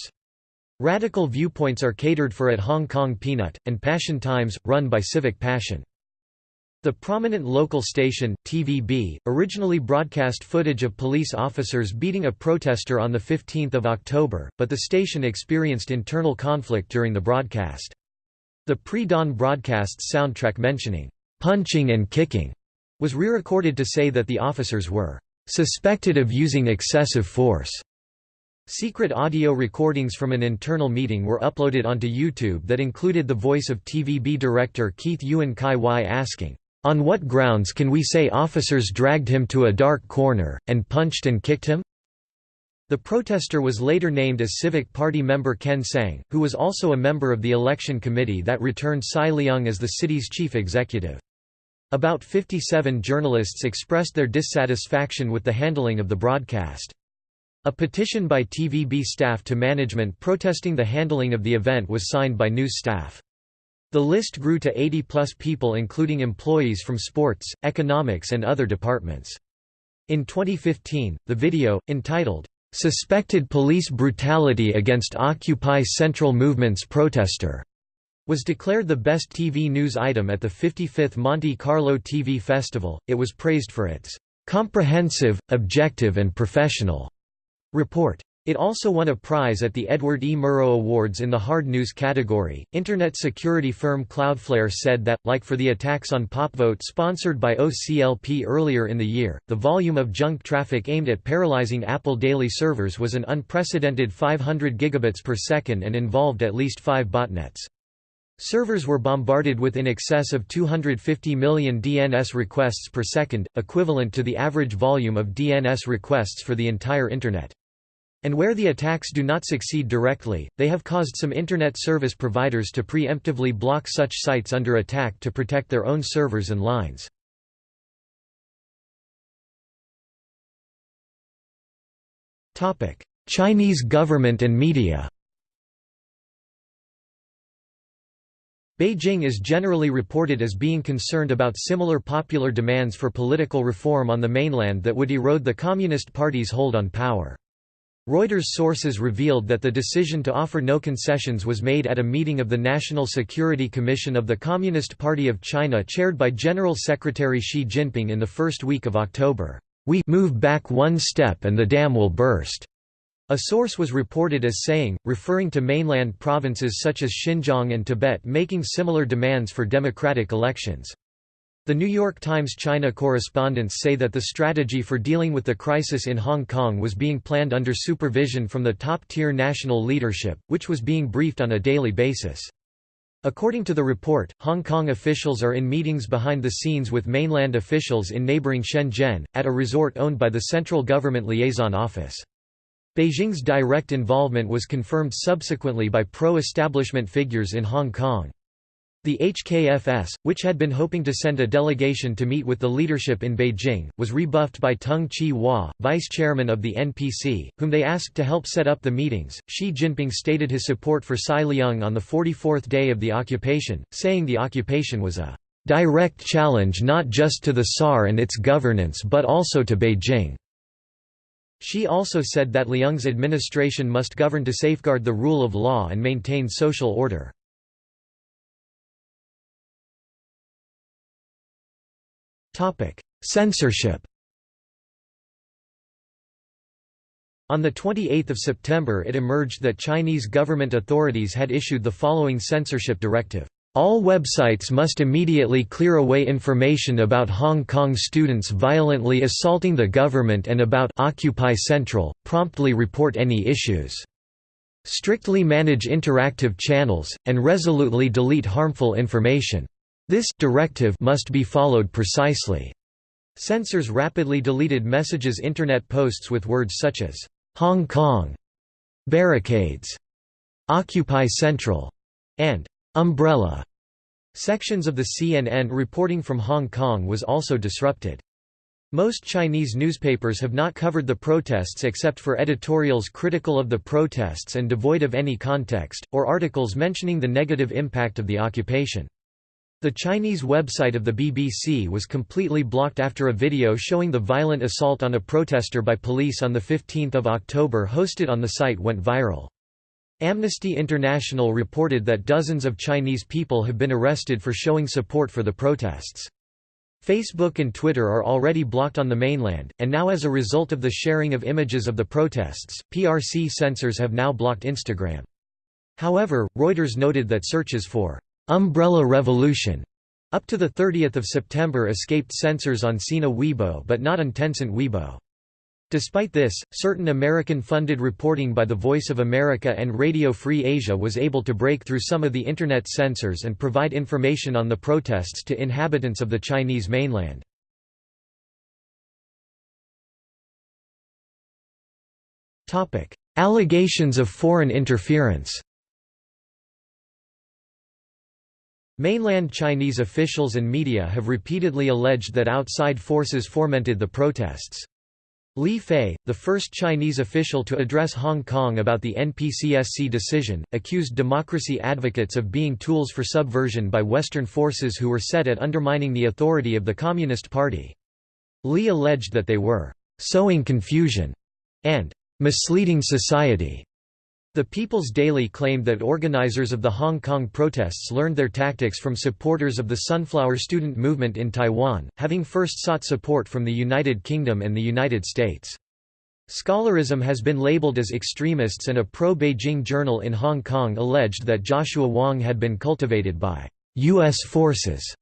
Radical viewpoints are catered for at Hong Kong Peanut, and Passion Times, run by Civic Passion. The prominent local station, TVB, originally broadcast footage of police officers beating a protester on 15 October, but the station experienced internal conflict during the broadcast. The pre-dawn broadcast's soundtrack mentioning, "'punching and kicking' was re-recorded to say that the officers were "'suspected of using excessive force'". Secret audio recordings from an internal meeting were uploaded onto YouTube that included the voice of TVB director Keith Yuen Chi Wai asking, "'On what grounds can we say officers dragged him to a dark corner, and punched and kicked him?' The protester was later named as Civic Party member Ken Tsang, who was also a member of the election committee that returned CY Leung as the city's chief executive. About 57 journalists expressed their dissatisfaction with the handling of the broadcast. A petition by TVB staff to management protesting the handling of the event was signed by news staff. The list grew to 80-plus people including employees from sports, economics and other departments. In 2015, the video, entitled, Suspected police brutality against Occupy Central Movement's protester was declared the best TV news item at the 55th Monte Carlo TV Festival. It was praised for its comprehensive, objective, and professional report. It also won a prize at the Edward E. Murrow Awards in the hard news category. Internet security firm Cloudflare said that, like for the attacks on PopVote sponsored by OCLP earlier in the year, the volume of junk traffic aimed at paralyzing Apple daily servers was an unprecedented 500 gigabits per second and involved at least five botnets. Servers were bombarded with in excess of 250 million DNS requests per second, equivalent to the average volume of DNS requests for the entire Internet. And where the attacks do not succeed directly, they have caused some Internet service providers to preemptively block such sites under attack to protect their own servers and lines. Chinese government and media Beijing is generally reported as being concerned about similar popular demands for political reform on the mainland that would erode the Communist Party's hold on power. Reuters sources revealed that the decision to offer no concessions was made at a meeting of the National Security Commission of the Communist Party of China chaired by General Secretary Xi Jinping in the first week of October. We move back one step and the dam will burst. A source was reported as saying, referring to mainland provinces such as Xinjiang and Tibet making similar demands for democratic elections. The New York Times China correspondents say that the strategy for dealing with the crisis in Hong Kong was being planned under supervision from the top-tier national leadership, which was being briefed on a daily basis. According to the report, Hong Kong officials are in meetings behind the scenes with mainland officials in neighboring Shenzhen, at a resort owned by the Central Government Liaison Office. Beijing's direct involvement was confirmed subsequently by pro-establishment figures in Hong Kong. The HKFS, which had been hoping to send a delegation to meet with the leadership in Beijing, was rebuffed by Tung Chee Hwa, vice chairman of the NPC, whom they asked to help set up the meetings. Xi Jinping stated his support for CY Leung on the 44th day of the occupation, saying the occupation was a direct challenge not just to the SAR and its governance but also to Beijing. Xi also said that Leung's administration must govern to safeguard the rule of law and maintain social order. Censorship On 28 September it emerged that Chinese government authorities had issued the following censorship directive. All websites must immediately clear away information about Hong Kong students violently assaulting the government and about Occupy Central, promptly report any issues. Strictly manage interactive channels, and resolutely delete harmful information. This directive must be followed precisely. Censors rapidly deleted messages internet posts with words such as Hong Kong, barricades, Occupy Central, and umbrella. Sections of the CNN reporting from Hong Kong was also disrupted. Most Chinese newspapers have not covered the protests except for editorials critical of the protests and devoid of any context, or articles mentioning the negative impact of the occupation. The Chinese website of the BBC was completely blocked after a video showing the violent assault on a protester by police on 15 October hosted on the site went viral. Amnesty International reported that dozens of Chinese people have been arrested for showing support for the protests. Facebook and Twitter are already blocked on the mainland, and now as a result of the sharing of images of the protests, PRC censors have now blocked Instagram. However, Reuters noted that searches for Umbrella Revolution up to 30 September escaped censors on Sina Weibo but not on Tencent Weibo. Despite this, certain American-funded reporting by the Voice of America and Radio Free Asia was able to break through some of the Internet censors and provide information on the protests to inhabitants of the Chinese mainland. Allegations of foreign interference Mainland Chinese officials and media have repeatedly alleged that outside forces fomented the protests. Li Fei, the first Chinese official to address Hong Kong about the NPCSC decision, accused democracy advocates of being tools for subversion by Western forces who were set at undermining the authority of the Communist Party. Li alleged that they were sowing confusion and misleading society the People's Daily claimed that organizers of the Hong Kong protests learned their tactics from supporters of the Sunflower Student Movement in Taiwan, having first sought support from the United Kingdom and the United States. Scholarism has been labeled as extremists and a pro-Beijing journal in Hong Kong alleged that Joshua Wong had been cultivated by U.S. forces.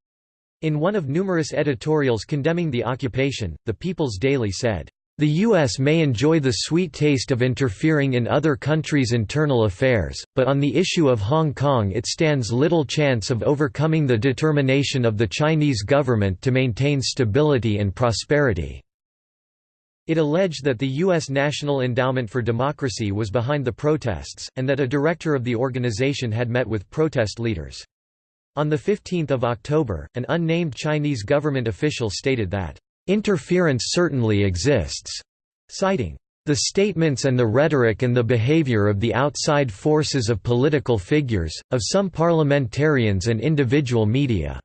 In one of numerous editorials condemning the occupation, the People's Daily said, the U.S. may enjoy the sweet taste of interfering in other countries' internal affairs, but on the issue of Hong Kong it stands little chance of overcoming the determination of the Chinese government to maintain stability and prosperity. It alleged that the U.S. National Endowment for Democracy was behind the protests, and that a director of the organization had met with protest leaders. On 15 October, an unnamed Chinese government official stated that Interference certainly exists, citing the statements and the rhetoric and the behavior of the outside forces of political figures, of some parliamentarians and individual media."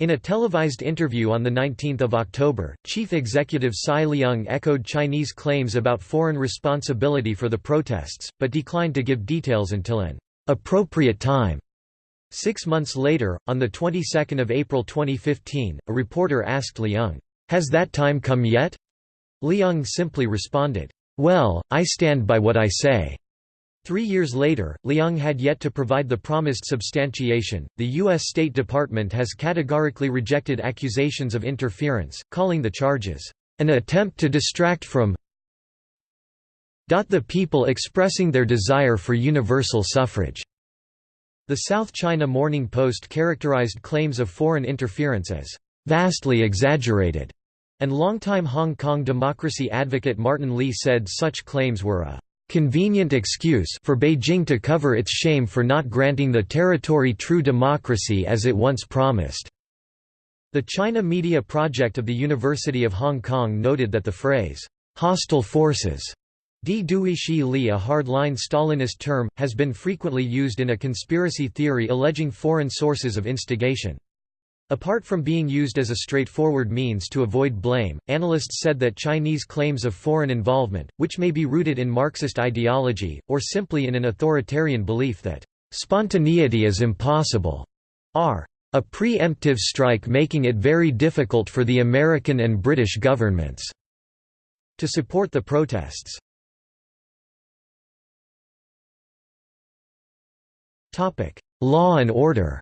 In a televised interview on 19 October, Chief Executive CY Leung echoed Chinese claims about foreign responsibility for the protests, but declined to give details until an appropriate time. Six months later, on the 22nd of April 2015, a reporter asked Leung, has that time come yet? Liang simply responded, Well, I stand by what I say. Three years later, Liang had yet to provide the promised substantiation. The U.S. State Department has categorically rejected accusations of interference, calling the charges an attempt to distract from the people expressing their desire for universal suffrage. The South China Morning Post characterized claims of foreign interference as vastly exaggerated and longtime Hong Kong democracy advocate Martin Lee said such claims were a convenient excuse for Beijing to cover its shame for not granting the territory true democracy as it once promised. The China Media Project of the University of Hong Kong noted that the phrase, hostile forces, Di Duishi Li a hardline Stalinist term, has been frequently used in a conspiracy theory alleging foreign sources of instigation. Apart from being used as a straightforward means to avoid blame, analysts said that Chinese claims of foreign involvement, which may be rooted in Marxist ideology, or simply in an authoritarian belief that spontaneity is impossible, are a preemptive strike making it very difficult for the American and British governments to support the protests. Law and order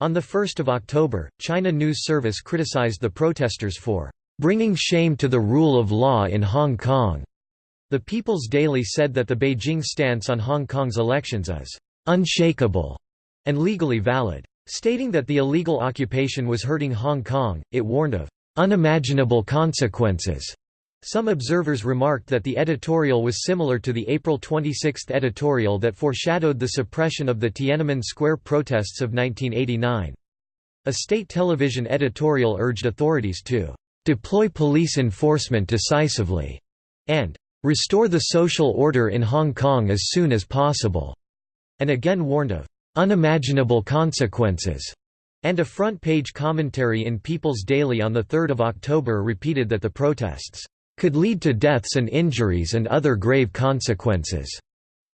On 1 October, China News Service criticized the protesters for "...bringing shame to the rule of law in Hong Kong." The People's Daily said that the Beijing stance on Hong Kong's elections is unshakable and legally valid. Stating that the illegal occupation was hurting Hong Kong, it warned of unimaginable consequences. Some observers remarked that the editorial was similar to the April 26 editorial that foreshadowed the suppression of the Tiananmen Square protests of 1989. A state television editorial urged authorities to deploy police enforcement decisively and restore the social order in Hong Kong as soon as possible and again warned of unimaginable consequences, and a front-page commentary in People's Daily on 3 October repeated that the protests could lead to deaths and injuries and other grave consequences.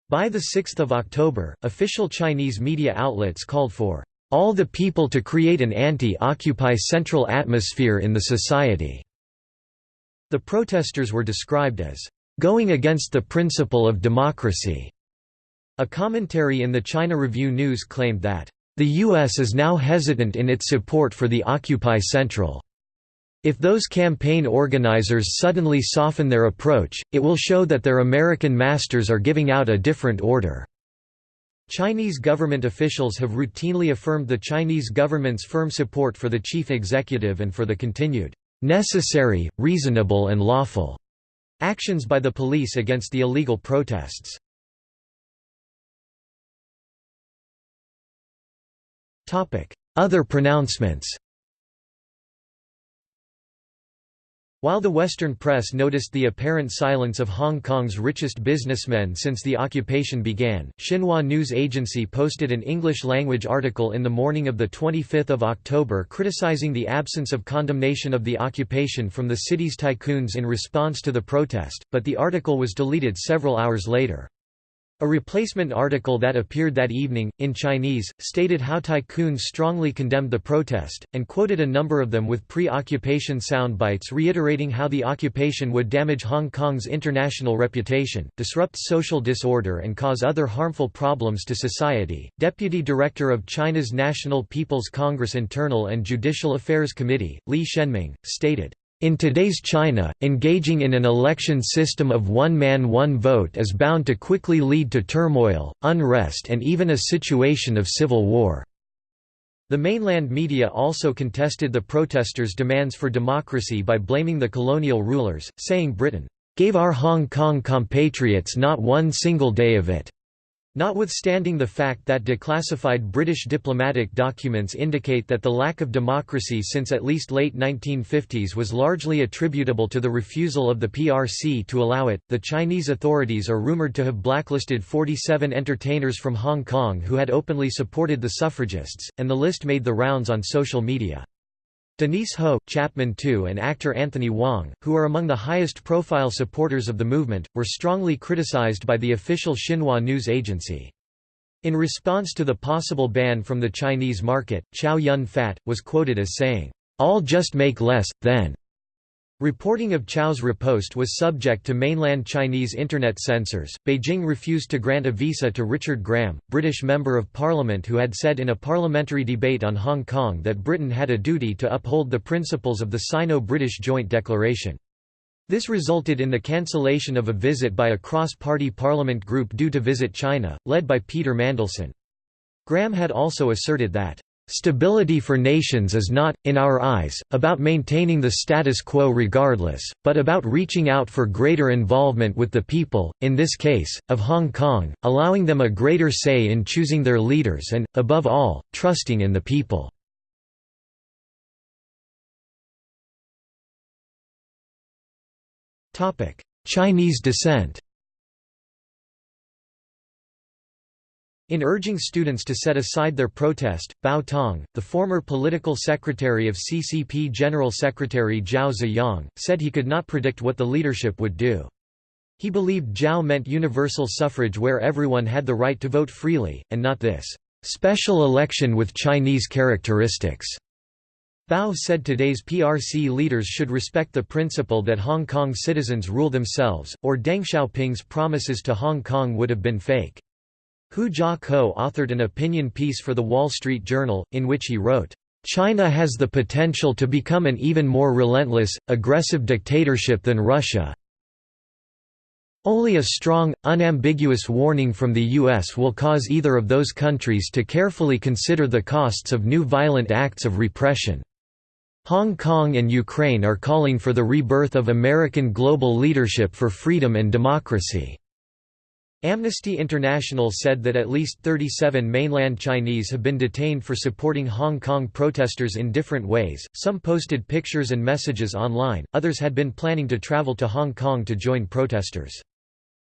By 6 October, official Chinese media outlets called for all the people to create an anti-Occupy central atmosphere in the society. The protesters were described as going against the principle of democracy a commentary in the China Review News claimed that, "...the U.S. is now hesitant in its support for the Occupy Central. If those campaign organizers suddenly soften their approach, it will show that their American masters are giving out a different order." Chinese government officials have routinely affirmed the Chinese government's firm support for the chief executive and for the continued, "...necessary, reasonable and lawful." actions by the police against the illegal protests. Other pronouncements While the Western press noticed the apparent silence of Hong Kong's richest businessmen since the occupation began, Xinhua News Agency posted an English-language article in the morning of 25 October criticizing the absence of condemnation of the occupation from the city's tycoons in response to the protest, but the article was deleted several hours later. A replacement article that appeared that evening, in Chinese, stated how tycoons strongly condemned the protest, and quoted a number of them with pre-occupation sound bites reiterating how the occupation would damage Hong Kong's international reputation, disrupt social disorder and cause other harmful problems to society. Deputy Director of China's National People's Congress Internal and Judicial Affairs Committee, Li Shenming, stated, in today's China, engaging in an election system of one man one vote is bound to quickly lead to turmoil, unrest and even a situation of civil war. The mainland media also contested the protesters' demands for democracy by blaming the colonial rulers, saying Britain, "...gave our Hong Kong compatriots not one single day of it." Notwithstanding the fact that declassified British diplomatic documents indicate that the lack of democracy since at least late 1950s was largely attributable to the refusal of the PRC to allow it, the Chinese authorities are rumoured to have blacklisted 47 entertainers from Hong Kong who had openly supported the suffragists, and the list made the rounds on social media. Denise Ho, Chapman To and actor Anthony Wong, who are among the highest-profile supporters of the movement, were strongly criticized by the official Xinhua news agency. In response to the possible ban from the Chinese market, Chow Yun Fat, was quoted as saying, "'I'll just make less, then. Reporting of Chow's riposte was subject to mainland Chinese internet censors. Beijing refused to grant a visa to Richard Graham, British Member of Parliament who had said in a parliamentary debate on Hong Kong that Britain had a duty to uphold the principles of the Sino-British Joint Declaration. This resulted in the cancellation of a visit by a cross-party parliament group due to visit China, led by Peter Mandelson. Graham had also asserted that Stability for nations is not, in our eyes, about maintaining the status quo regardless, but about reaching out for greater involvement with the people, in this case, of Hong Kong, allowing them a greater say in choosing their leaders and, above all, trusting in the people. Chinese dissent In urging students to set aside their protest, Bao Tong, the former political secretary of CCP General Secretary Zhao Ziyang, said he could not predict what the leadership would do. He believed Zhao meant universal suffrage where everyone had the right to vote freely, and not this special election with Chinese characteristics. Bao said today's PRC leaders should respect the principle that Hong Kong citizens rule themselves, or Deng Xiaoping's promises to Hong Kong would have been fake. Hu Jia co-authored an opinion piece for The Wall Street Journal, in which he wrote, China has the potential to become an even more relentless, aggressive dictatorship than Russia. Only a strong, unambiguous warning from the U.S. will cause either of those countries to carefully consider the costs of new violent acts of repression. Hong Kong and Ukraine are calling for the rebirth of American global leadership for freedom and democracy. Amnesty International said that at least 37 mainland Chinese have been detained for supporting Hong Kong protesters in different ways, some posted pictures and messages online, others had been planning to travel to Hong Kong to join protesters.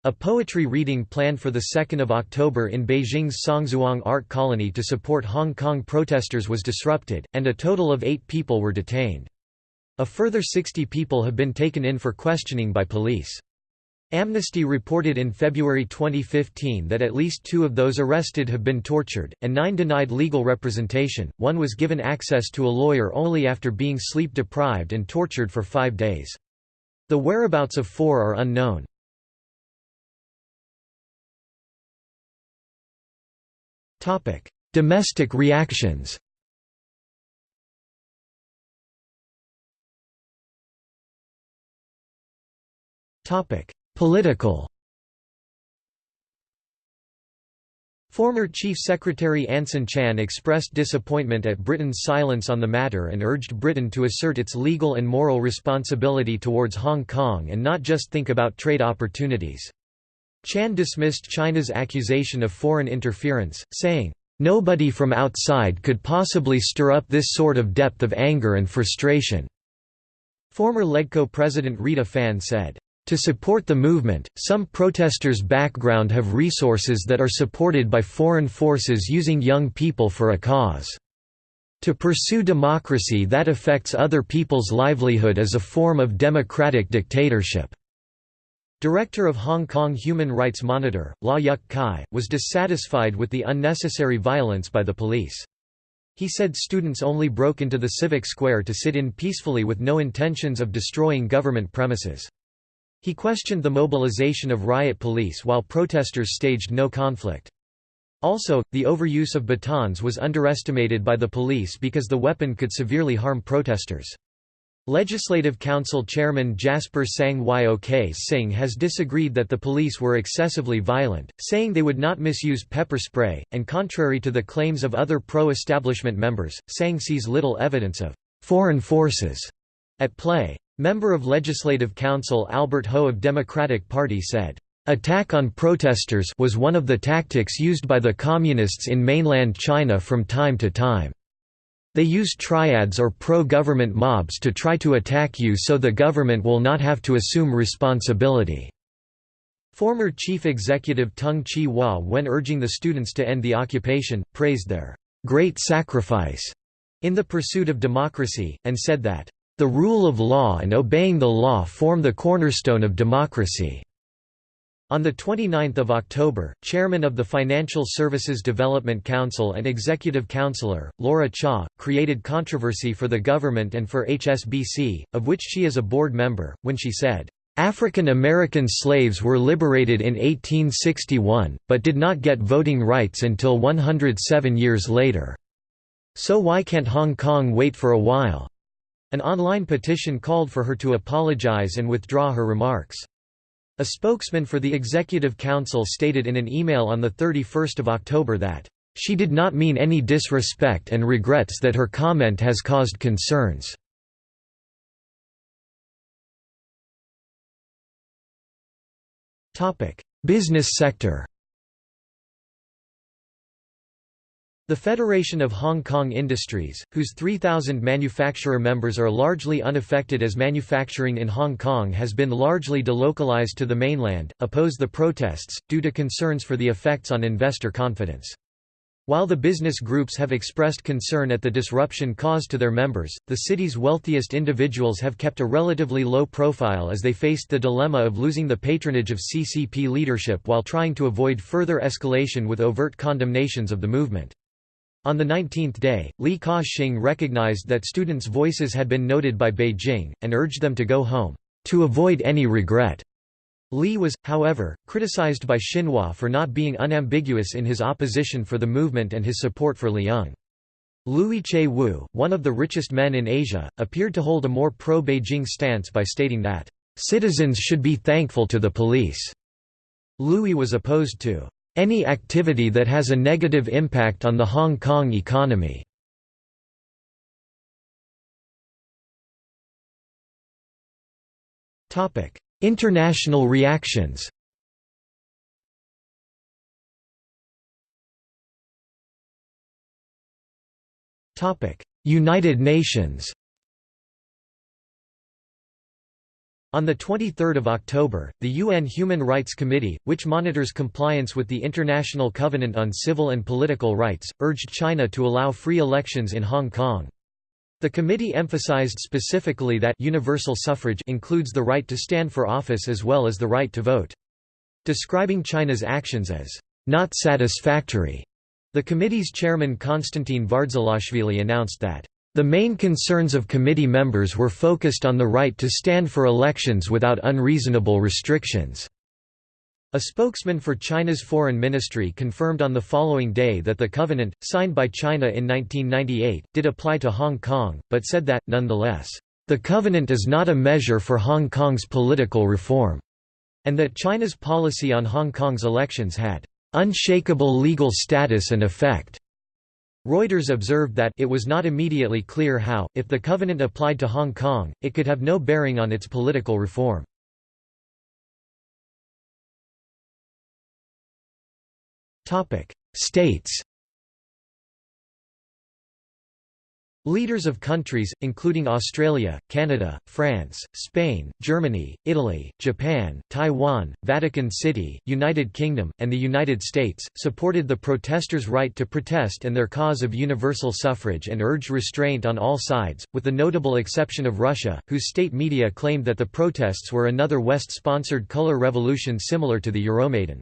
A poetry reading planned for 2 October in Beijing's Songzhuang Art Colony to support Hong Kong protesters was disrupted, and a total of eight people were detained. A further 60 people have been taken in for questioning by police. Amnesty reported in February 2015 that at least two of those arrested have been tortured, and nine denied legal representation, one was given access to a lawyer only after being sleep-deprived and tortured for five days. The whereabouts of four are unknown. Domestic reactions topic Political Former Chief Secretary Anson Chan expressed disappointment at Britain's silence on the matter and urged Britain to assert its legal and moral responsibility towards Hong Kong and not just think about trade opportunities. Chan dismissed China's accusation of foreign interference, saying, "...nobody from outside could possibly stir up this sort of depth of anger and frustration." Former LegCo president Rita Fan said, to support the movement, some protesters' background have resources that are supported by foreign forces using young people for a cause. To pursue democracy that affects other people's livelihood is a form of democratic dictatorship. Director of Hong Kong Human Rights Monitor, Lau Yuk Kai, was dissatisfied with the unnecessary violence by the police. He said students only broke into the civic square to sit in peacefully with no intentions of destroying government premises. He questioned the mobilization of riot police while protesters staged no conflict. Also, the overuse of batons was underestimated by the police because the weapon could severely harm protesters. Legislative Council Chairman Jasper Tsang Yok Sing has disagreed that the police were excessively violent, saying they would not misuse pepper spray, and contrary to the claims of other pro-establishment members, Tsang sees little evidence of «foreign forces» at play. Member of Legislative Council Albert Ho of Democratic Party said, "...attack on protesters was one of the tactics used by the Communists in mainland China from time to time. They use triads or pro-government mobs to try to attack you so the government will not have to assume responsibility." Former Chief Executive Tung Chee Hwa when urging the students to end the occupation, praised their "...great sacrifice." in the pursuit of democracy, and said that the rule of law and obeying the law form the cornerstone of democracy. On 29 October, chairman of the Financial Services Development Council and executive councillor, Laura Cha, created controversy for the government and for HSBC, of which she is a board member, when she said, "...African American slaves were liberated in 1861, but did not get voting rights until 107 years later. So why can't Hong Kong wait for a while?" An online petition called for her to apologize and withdraw her remarks. A spokesman for the Executive Council stated in an email on 31 October that, "...she did not mean any disrespect and regrets that her comment has caused concerns." Business sector The Federation of Hong Kong Industries, whose 3,000 manufacturer members are largely unaffected as manufacturing in Hong Kong has been largely delocalized to the mainland, oppose the protests, due to concerns for the effects on investor confidence. While the business groups have expressed concern at the disruption caused to their members, the city's wealthiest individuals have kept a relatively low profile as they faced the dilemma of losing the patronage of CCP leadership while trying to avoid further escalation with overt condemnations of the movement. On the 19th day, Li Ka-shing recognized that students' voices had been noted by Beijing, and urged them to go home, to avoid any regret. Li was, however, criticized by Xinhua for not being unambiguous in his opposition for the movement and his support for Leung. Lui Che-woo, one of the richest men in Asia, appeared to hold a more pro-Beijing stance by stating that, "...citizens should be thankful to the police." Lui was opposed to, "...any activity that has a negative impact on the Hong Kong economy." International reactions United Nations On 23 October, the UN Human Rights Committee, which monitors compliance with the International Covenant on Civil and Political Rights, urged China to allow free elections in Hong Kong. The committee emphasized specifically that universal suffrage includes the right to stand for office as well as the right to vote. Describing China's actions as not satisfactory, the committee's chairman Konstantine Vardzelashvili announced that the main concerns of committee members were focused on the right to stand for elections without unreasonable restrictions. A spokesman for China's foreign ministry confirmed on the following day that the covenant, signed by China in 1998, did apply to Hong Kong, but said that, nonetheless, "...the covenant is not a measure for Hong Kong's political reform," and that China's policy on Hong Kong's elections had "...unshakable legal status and effect." Reuters observed that it was not immediately clear how, if the covenant applied to Hong Kong, it could have no bearing on its political reform. States Leaders of countries, including Australia, Canada, France, Spain, Germany, Italy, Japan, Taiwan, Vatican City, United Kingdom, and the United States, supported the protesters' right to protest and their cause of universal suffrage and urged restraint on all sides, with the notable exception of Russia, whose state media claimed that the protests were another West-sponsored color revolution similar to the Euromaidan.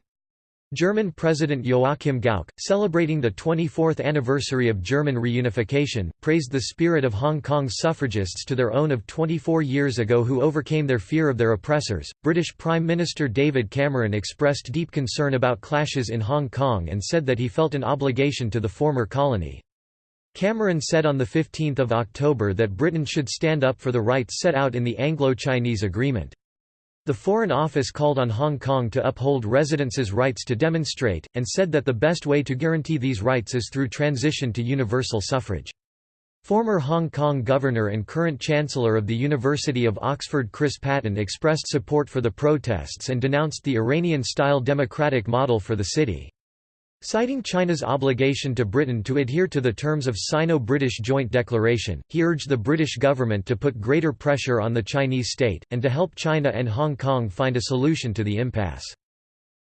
German President Joachim Gauck, celebrating the 24th anniversary of German reunification, praised the spirit of Hong Kong's suffragists to their own of 24 years ago who overcame their fear of their oppressors. British Prime Minister David Cameron expressed deep concern about clashes in Hong Kong and said that he felt an obligation to the former colony. Cameron said on 15 October that Britain should stand up for the rights set out in the Anglo-Chinese Agreement. The Foreign Office called on Hong Kong to uphold residents' rights to demonstrate, and said that the best way to guarantee these rights is through transition to universal suffrage. Former Hong Kong Governor and current Chancellor of the University of Oxford Chris Patten expressed support for the protests and denounced the Iranian-style democratic model for the city. Citing China's obligation to Britain to adhere to the terms of Sino-British Joint Declaration, he urged the British government to put greater pressure on the Chinese state, and to help China and Hong Kong find a solution to the impasse.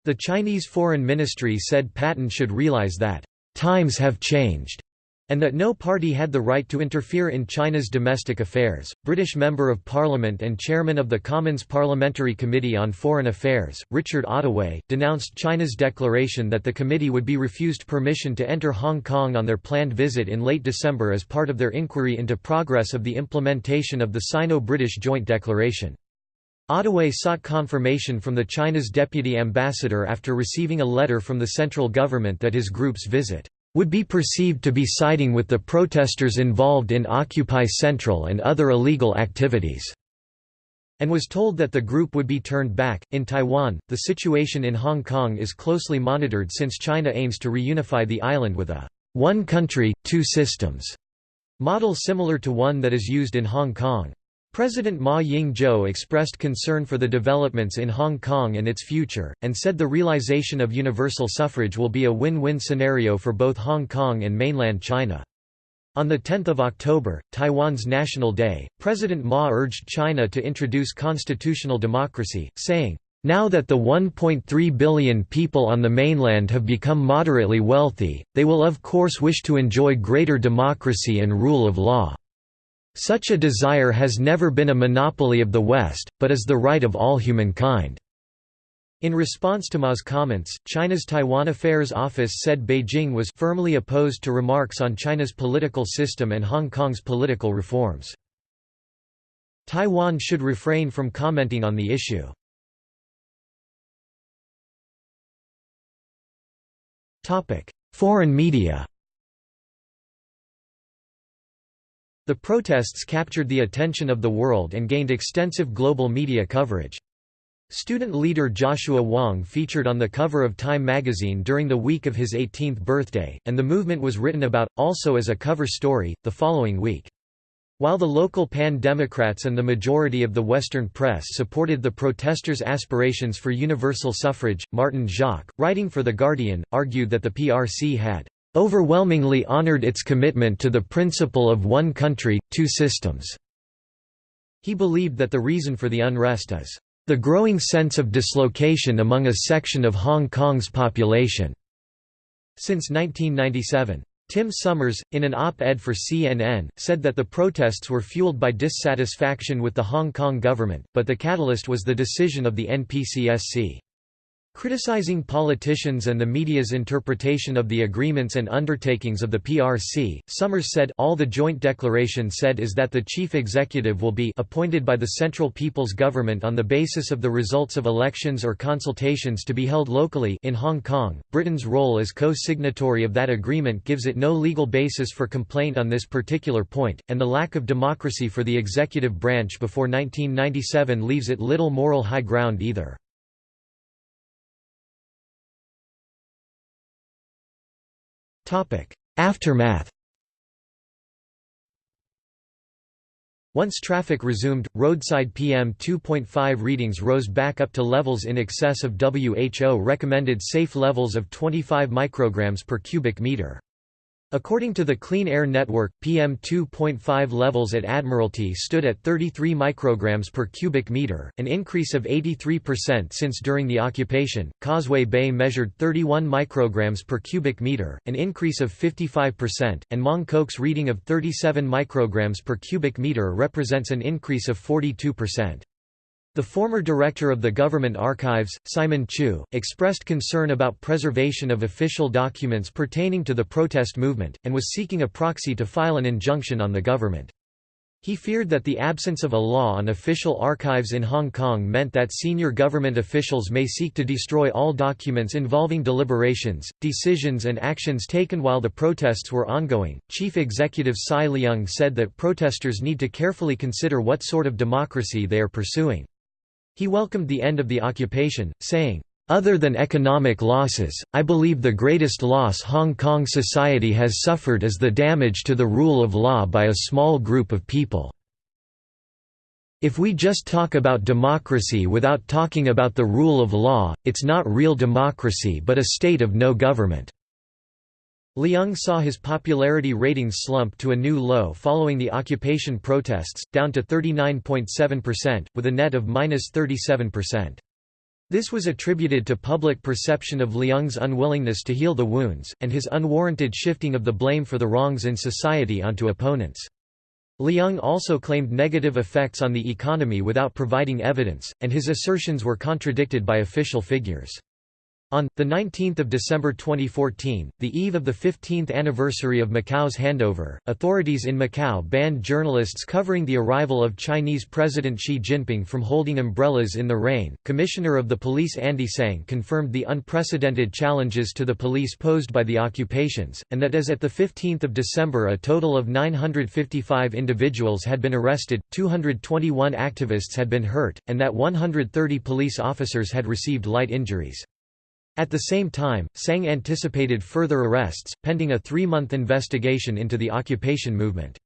The Chinese Foreign Ministry said Patten should realize that, "...times have changed." And that no party had the right to interfere in China's domestic affairs. British Member of Parliament and Chairman of the Commons Parliamentary Committee on Foreign Affairs, Richard Ottaway, denounced China's declaration that the committee would be refused permission to enter Hong Kong on their planned visit in late December as part of their inquiry into progress of the implementation of the Sino-British Joint Declaration. Ottaway sought confirmation from the China's deputy ambassador after receiving a letter from the central government that his group's visit would be perceived to be siding with the protesters involved in Occupy Central and other illegal activities, and was told that the group would be turned back. In Taiwan, the situation in Hong Kong is closely monitored since China aims to reunify the island with a one country, two systems model similar to one that is used in Hong Kong. President Ma Ying-jeou expressed concern for the developments in Hong Kong and its future, and said the realization of universal suffrage will be a win-win scenario for both Hong Kong and mainland China. On 10 October, Taiwan's National Day, President Ma urged China to introduce constitutional democracy, saying, Now that the 1.3 billion people on the mainland have become moderately wealthy, they will of course wish to enjoy greater democracy and rule of law. Such a desire has never been a monopoly of the West, but is the right of all humankind." In response to Ma's comments, China's Taiwan Affairs Office said Beijing was firmly opposed to remarks on China's political system and Hong Kong's political reforms. Taiwan should refrain from commenting on the issue. Foreign media The protests captured the attention of the world and gained extensive global media coverage. Student leader Joshua Wong featured on the cover of Time magazine during the week of his 18th birthday, and the movement was written about, also as a cover story, the following week. While the local Pan-Democrats and the majority of the Western press supported the protesters' aspirations for universal suffrage, Martin Jacques, writing for The Guardian, argued that the PRC had "...overwhelmingly honored its commitment to the principle of one country, two systems." He believed that the reason for the unrest is the growing sense of dislocation among a section of Hong Kong's population." Since 1997. Tim Summers, in an op-ed for CNN, said that the protests were fueled by dissatisfaction with the Hong Kong government, but the catalyst was the decision of the NPCSC. Criticizing politicians and the media's interpretation of the agreements and undertakings of the PRC, Summers said all the joint declaration said is that the chief executive will be appointed by the Central People's Government on the basis of the results of elections or consultations to be held locally in Hong Kong. Britain's role as co-signatory of that agreement gives it no legal basis for complaint on this particular point, and the lack of democracy for the executive branch before 1997 leaves it little moral high ground either. Aftermath Once traffic resumed, roadside PM 2.5 readings rose back up to levels in excess of WHO recommended safe levels of 25 micrograms per cubic meter. According to the Clean Air Network, PM2.5 levels at Admiralty stood at 33 micrograms per cubic meter, an increase of 83% since during the occupation. Causeway Bay measured 31 micrograms per cubic meter, an increase of 55%, and Mong Kok's reading of 37 micrograms per cubic meter represents an increase of 42%. The former director of the government archives, Simon Chu, expressed concern about preservation of official documents pertaining to the protest movement, and was seeking a proxy to file an injunction on the government. He feared that the absence of a law on official archives in Hong Kong meant that senior government officials may seek to destroy all documents involving deliberations, decisions, and actions taken while the protests were ongoing. Chief Executive CY Leung said that protesters need to carefully consider what sort of democracy they are pursuing. He welcomed the end of the occupation, saying, other than economic losses, I believe the greatest loss Hong Kong society has suffered is the damage to the rule of law by a small group of people. If we just talk about democracy without talking about the rule of law, it's not real democracy but a state of no government. Leung saw his popularity ratings slump to a new low following the occupation protests, down to 39.7%, with a net of minus 37%. This was attributed to public perception of Leung's unwillingness to heal the wounds, and his unwarranted shifting of the blame for the wrongs in society onto opponents. Leung also claimed negative effects on the economy without providing evidence, and his assertions were contradicted by official figures. On, 19 December 2014, the eve of the 15th anniversary of Macau's handover, authorities in Macau banned journalists covering the arrival of Chinese President Xi Jinping from holding umbrellas in the rain. Commissioner of the Police Andy Tsang confirmed the unprecedented challenges to the police posed by the occupations, and that as at 15 December a total of 955 individuals had been arrested, 221 activists had been hurt, and that 130 police officers had received light injuries. At the same time, Tsang anticipated further arrests, pending a three-month investigation into the occupation movement.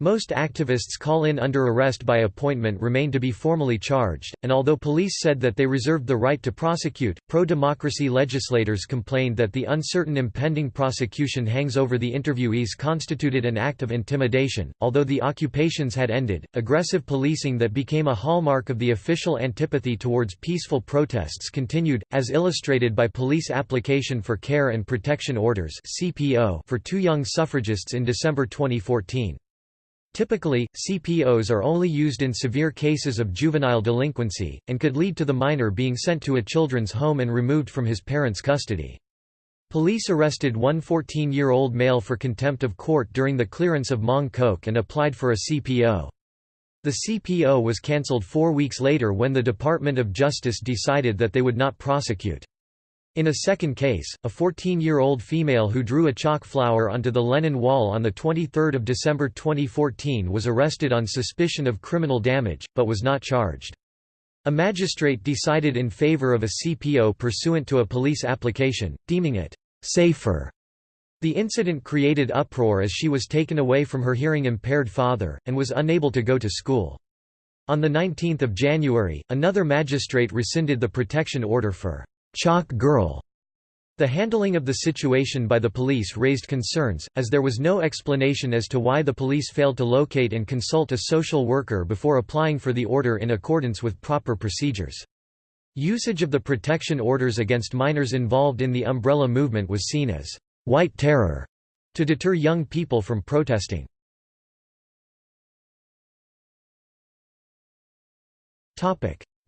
Most activists call in under arrest by appointment remain to be formally charged, and although police said that they reserved the right to prosecute, pro-democracy legislators complained that the uncertain impending prosecution hangs over the interviewees constituted an act of intimidation. Although the occupations had ended, aggressive policing that became a hallmark of the official antipathy towards peaceful protests continued, as illustrated by police application for care and protection orders (CPO) for two young suffragists in December 2014. Typically, CPOs are only used in severe cases of juvenile delinquency, and could lead to the minor being sent to a children's home and removed from his parents' custody. Police arrested one 14-year-old male for contempt of court during the clearance of Mong Kok and applied for a CPO. The CPO was cancelled four weeks later when the Department of Justice decided that they would not prosecute. In a second case, a 14-year-old female who drew a chalk flower onto the Lennon Wall on 23 December 2014 was arrested on suspicion of criminal damage, but was not charged. A magistrate decided in favor of a CPO pursuant to a police application, deeming it «safer». The incident created uproar as she was taken away from her hearing-impaired father, and was unable to go to school. On 19 January, another magistrate rescinded the protection order for Chalk Girl. The handling of the situation by the police raised concerns, as there was no explanation as to why the police failed to locate and consult a social worker before applying for the order in accordance with proper procedures. Usage of the protection orders against minors involved in the umbrella movement was seen as «white terror» to deter young people from protesting.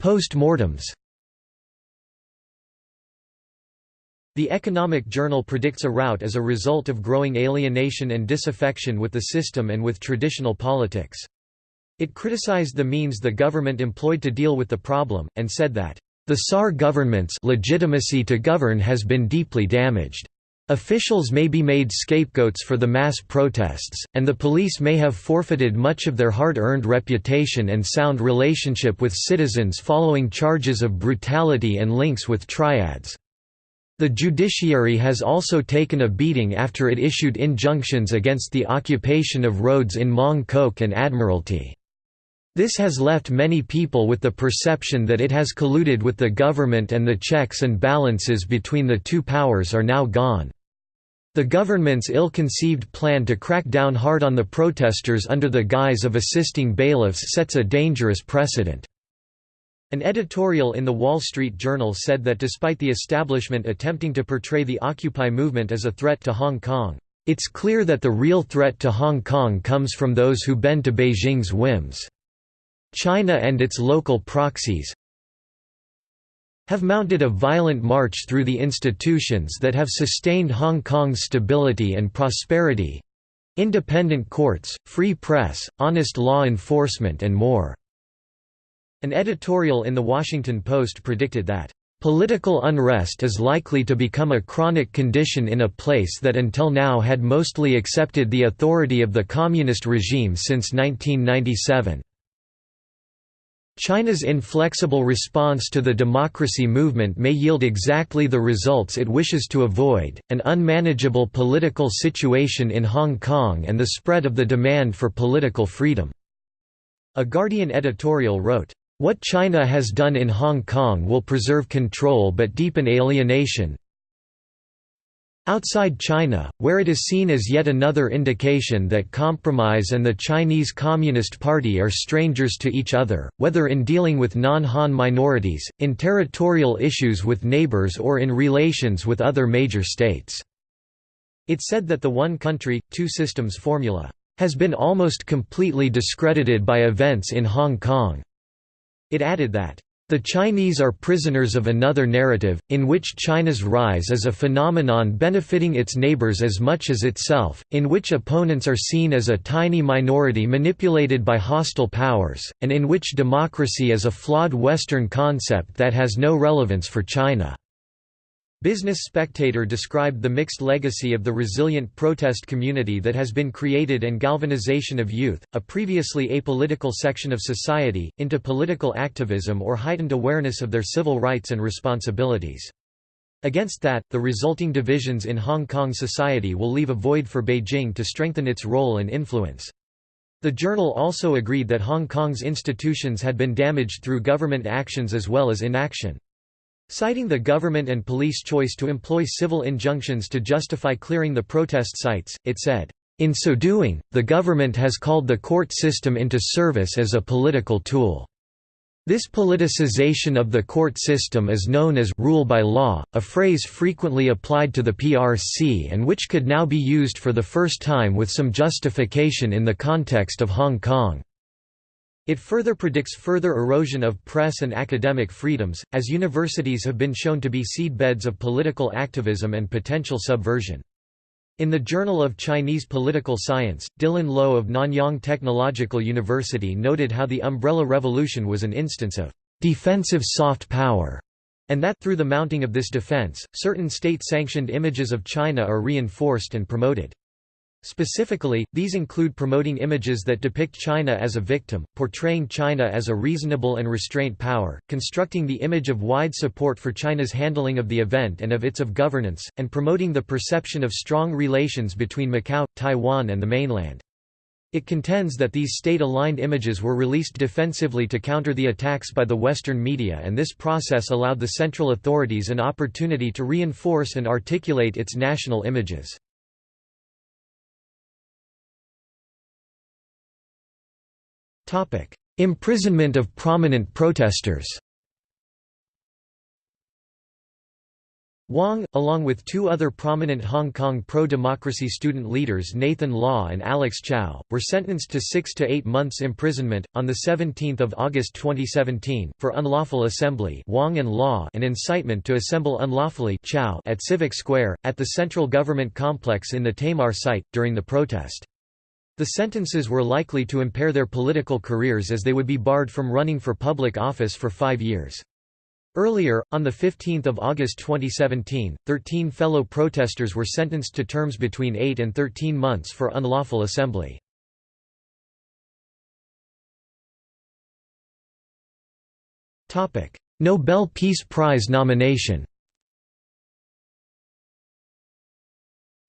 Post-mortems The Economic Journal predicts a rout as a result of growing alienation and disaffection with the system and with traditional politics. It criticized the means the government employed to deal with the problem, and said that, "...the SAR government's legitimacy to govern has been deeply damaged. Officials may be made scapegoats for the mass protests, and the police may have forfeited much of their hard-earned reputation and sound relationship with citizens following charges of brutality and links with triads." The judiciary has also taken a beating after it issued injunctions against the occupation of roads in Mong Kok and Admiralty. This has left many people with the perception that it has colluded with the government and the checks and balances between the two powers are now gone. The government's ill-conceived plan to crack down hard on the protesters under the guise of assisting bailiffs sets a dangerous precedent. An editorial in The Wall Street Journal said that despite the establishment attempting to portray the Occupy movement as a threat to Hong Kong, it's clear that the real threat to Hong Kong comes from those who bend to Beijing's whims. China and its local proxies have mounted a violent march through the institutions that have sustained Hong Kong's stability and prosperity—independent courts, free press, honest law enforcement and more. An editorial in The Washington Post predicted that, "...political unrest is likely to become a chronic condition in a place that until now had mostly accepted the authority of the communist regime since 1997." China's inflexible response to the democracy movement may yield exactly the results it wishes to avoid, an unmanageable political situation in Hong Kong and the spread of the demand for political freedom." A Guardian editorial wrote, what China has done in Hong Kong will preserve control but deepen alienation. Outside China, where it is seen as yet another indication that compromise and the Chinese Communist Party are strangers to each other, whether in dealing with non-Han minorities, in territorial issues with neighbors or in relations with other major states. It said that the one country, two systems formula, has been almost completely discredited by events in Hong Kong. It added that, the Chinese are prisoners of another narrative, in which China's rise is a phenomenon benefiting its neighbors as much as itself, in which opponents are seen as a tiny minority manipulated by hostile powers, and in which democracy is a flawed Western concept that has no relevance for China. Business Spectator described the mixed legacy of the resilient protest community that has been created and galvanization of youth, a previously apolitical section of society, into political activism or heightened awareness of their civil rights and responsibilities. Against that, the resulting divisions in Hong Kong society will leave a void for Beijing to strengthen its role and influence. The journal also agreed that Hong Kong's institutions had been damaged through government actions as well as inaction. Citing the government and police choice to employ civil injunctions to justify clearing the protest sites, it said, "...in so doing, the government has called the court system into service as a political tool." This politicization of the court system is known as «rule by law», a phrase frequently applied to the PRC and which could now be used for the first time with some justification in the context of Hong Kong. It further predicts further erosion of press and academic freedoms, as universities have been shown to be seedbeds of political activism and potential subversion. In the Journal of Chinese Political Science, Dylan Loh of Nanyang Technological University noted how the Umbrella Revolution was an instance of defensive soft power, and that through the mounting of this defense, certain state-sanctioned images of China are reinforced and promoted. Specifically, these include promoting images that depict China as a victim, portraying China as a reasonable and restraint power, constructing the image of wide support for China's handling of the event and of its of governance, and promoting the perception of strong relations between Macau, Taiwan and the mainland. It contends that these state-aligned images were released defensively to counter the attacks by the Western media and this process allowed the central authorities an opportunity to reinforce and articulate its national images. Imprisonment of prominent protesters Wong, along with two other prominent Hong Kong pro-democracy student leaders Nathan Law and Alex Chow, were sentenced to six to eight months imprisonment, on 17 August 2017, for unlawful assembly Wong and, Law and incitement to assemble unlawfully Chow at Civic Square, at the central government complex in the Tamar site, during the protest. The sentences were likely to impair their political careers as they would be barred from running for public office for five years. Earlier, on 15 August 2017, 13 fellow protesters were sentenced to terms between 8 and 13 months for unlawful assembly. Nobel Peace Prize nomination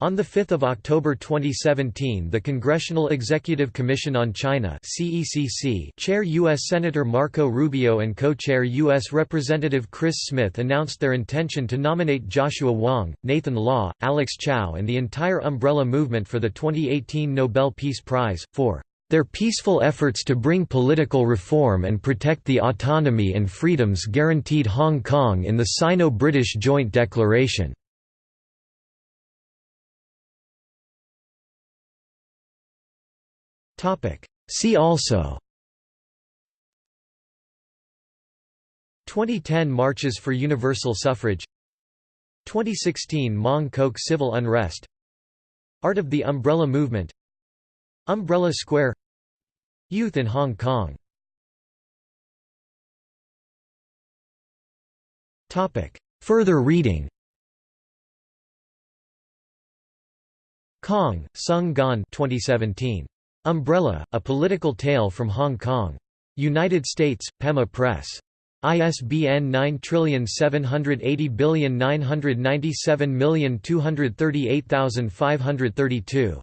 On 5 October 2017 the Congressional Executive Commission on China CECC Chair U.S. Senator Marco Rubio and co-chair U.S. Representative Chris Smith announced their intention to nominate Joshua Wong, Nathan Law, Alex Chow and the entire Umbrella Movement for the 2018 Nobel Peace Prize, for their peaceful efforts to bring political reform and protect the autonomy and freedoms guaranteed Hong Kong in the Sino-British Joint Declaration. See also. 2010 Marches for Universal Suffrage. 2016 Mong Kok Civil Unrest. Art of the Umbrella Movement. Umbrella Square. Youth in Hong Kong. Further reading. Kong, Tsung-gan 2017. Umbrella, A Political Tale from Hong Kong. United States, Pema Press. ISBN 9780997238532.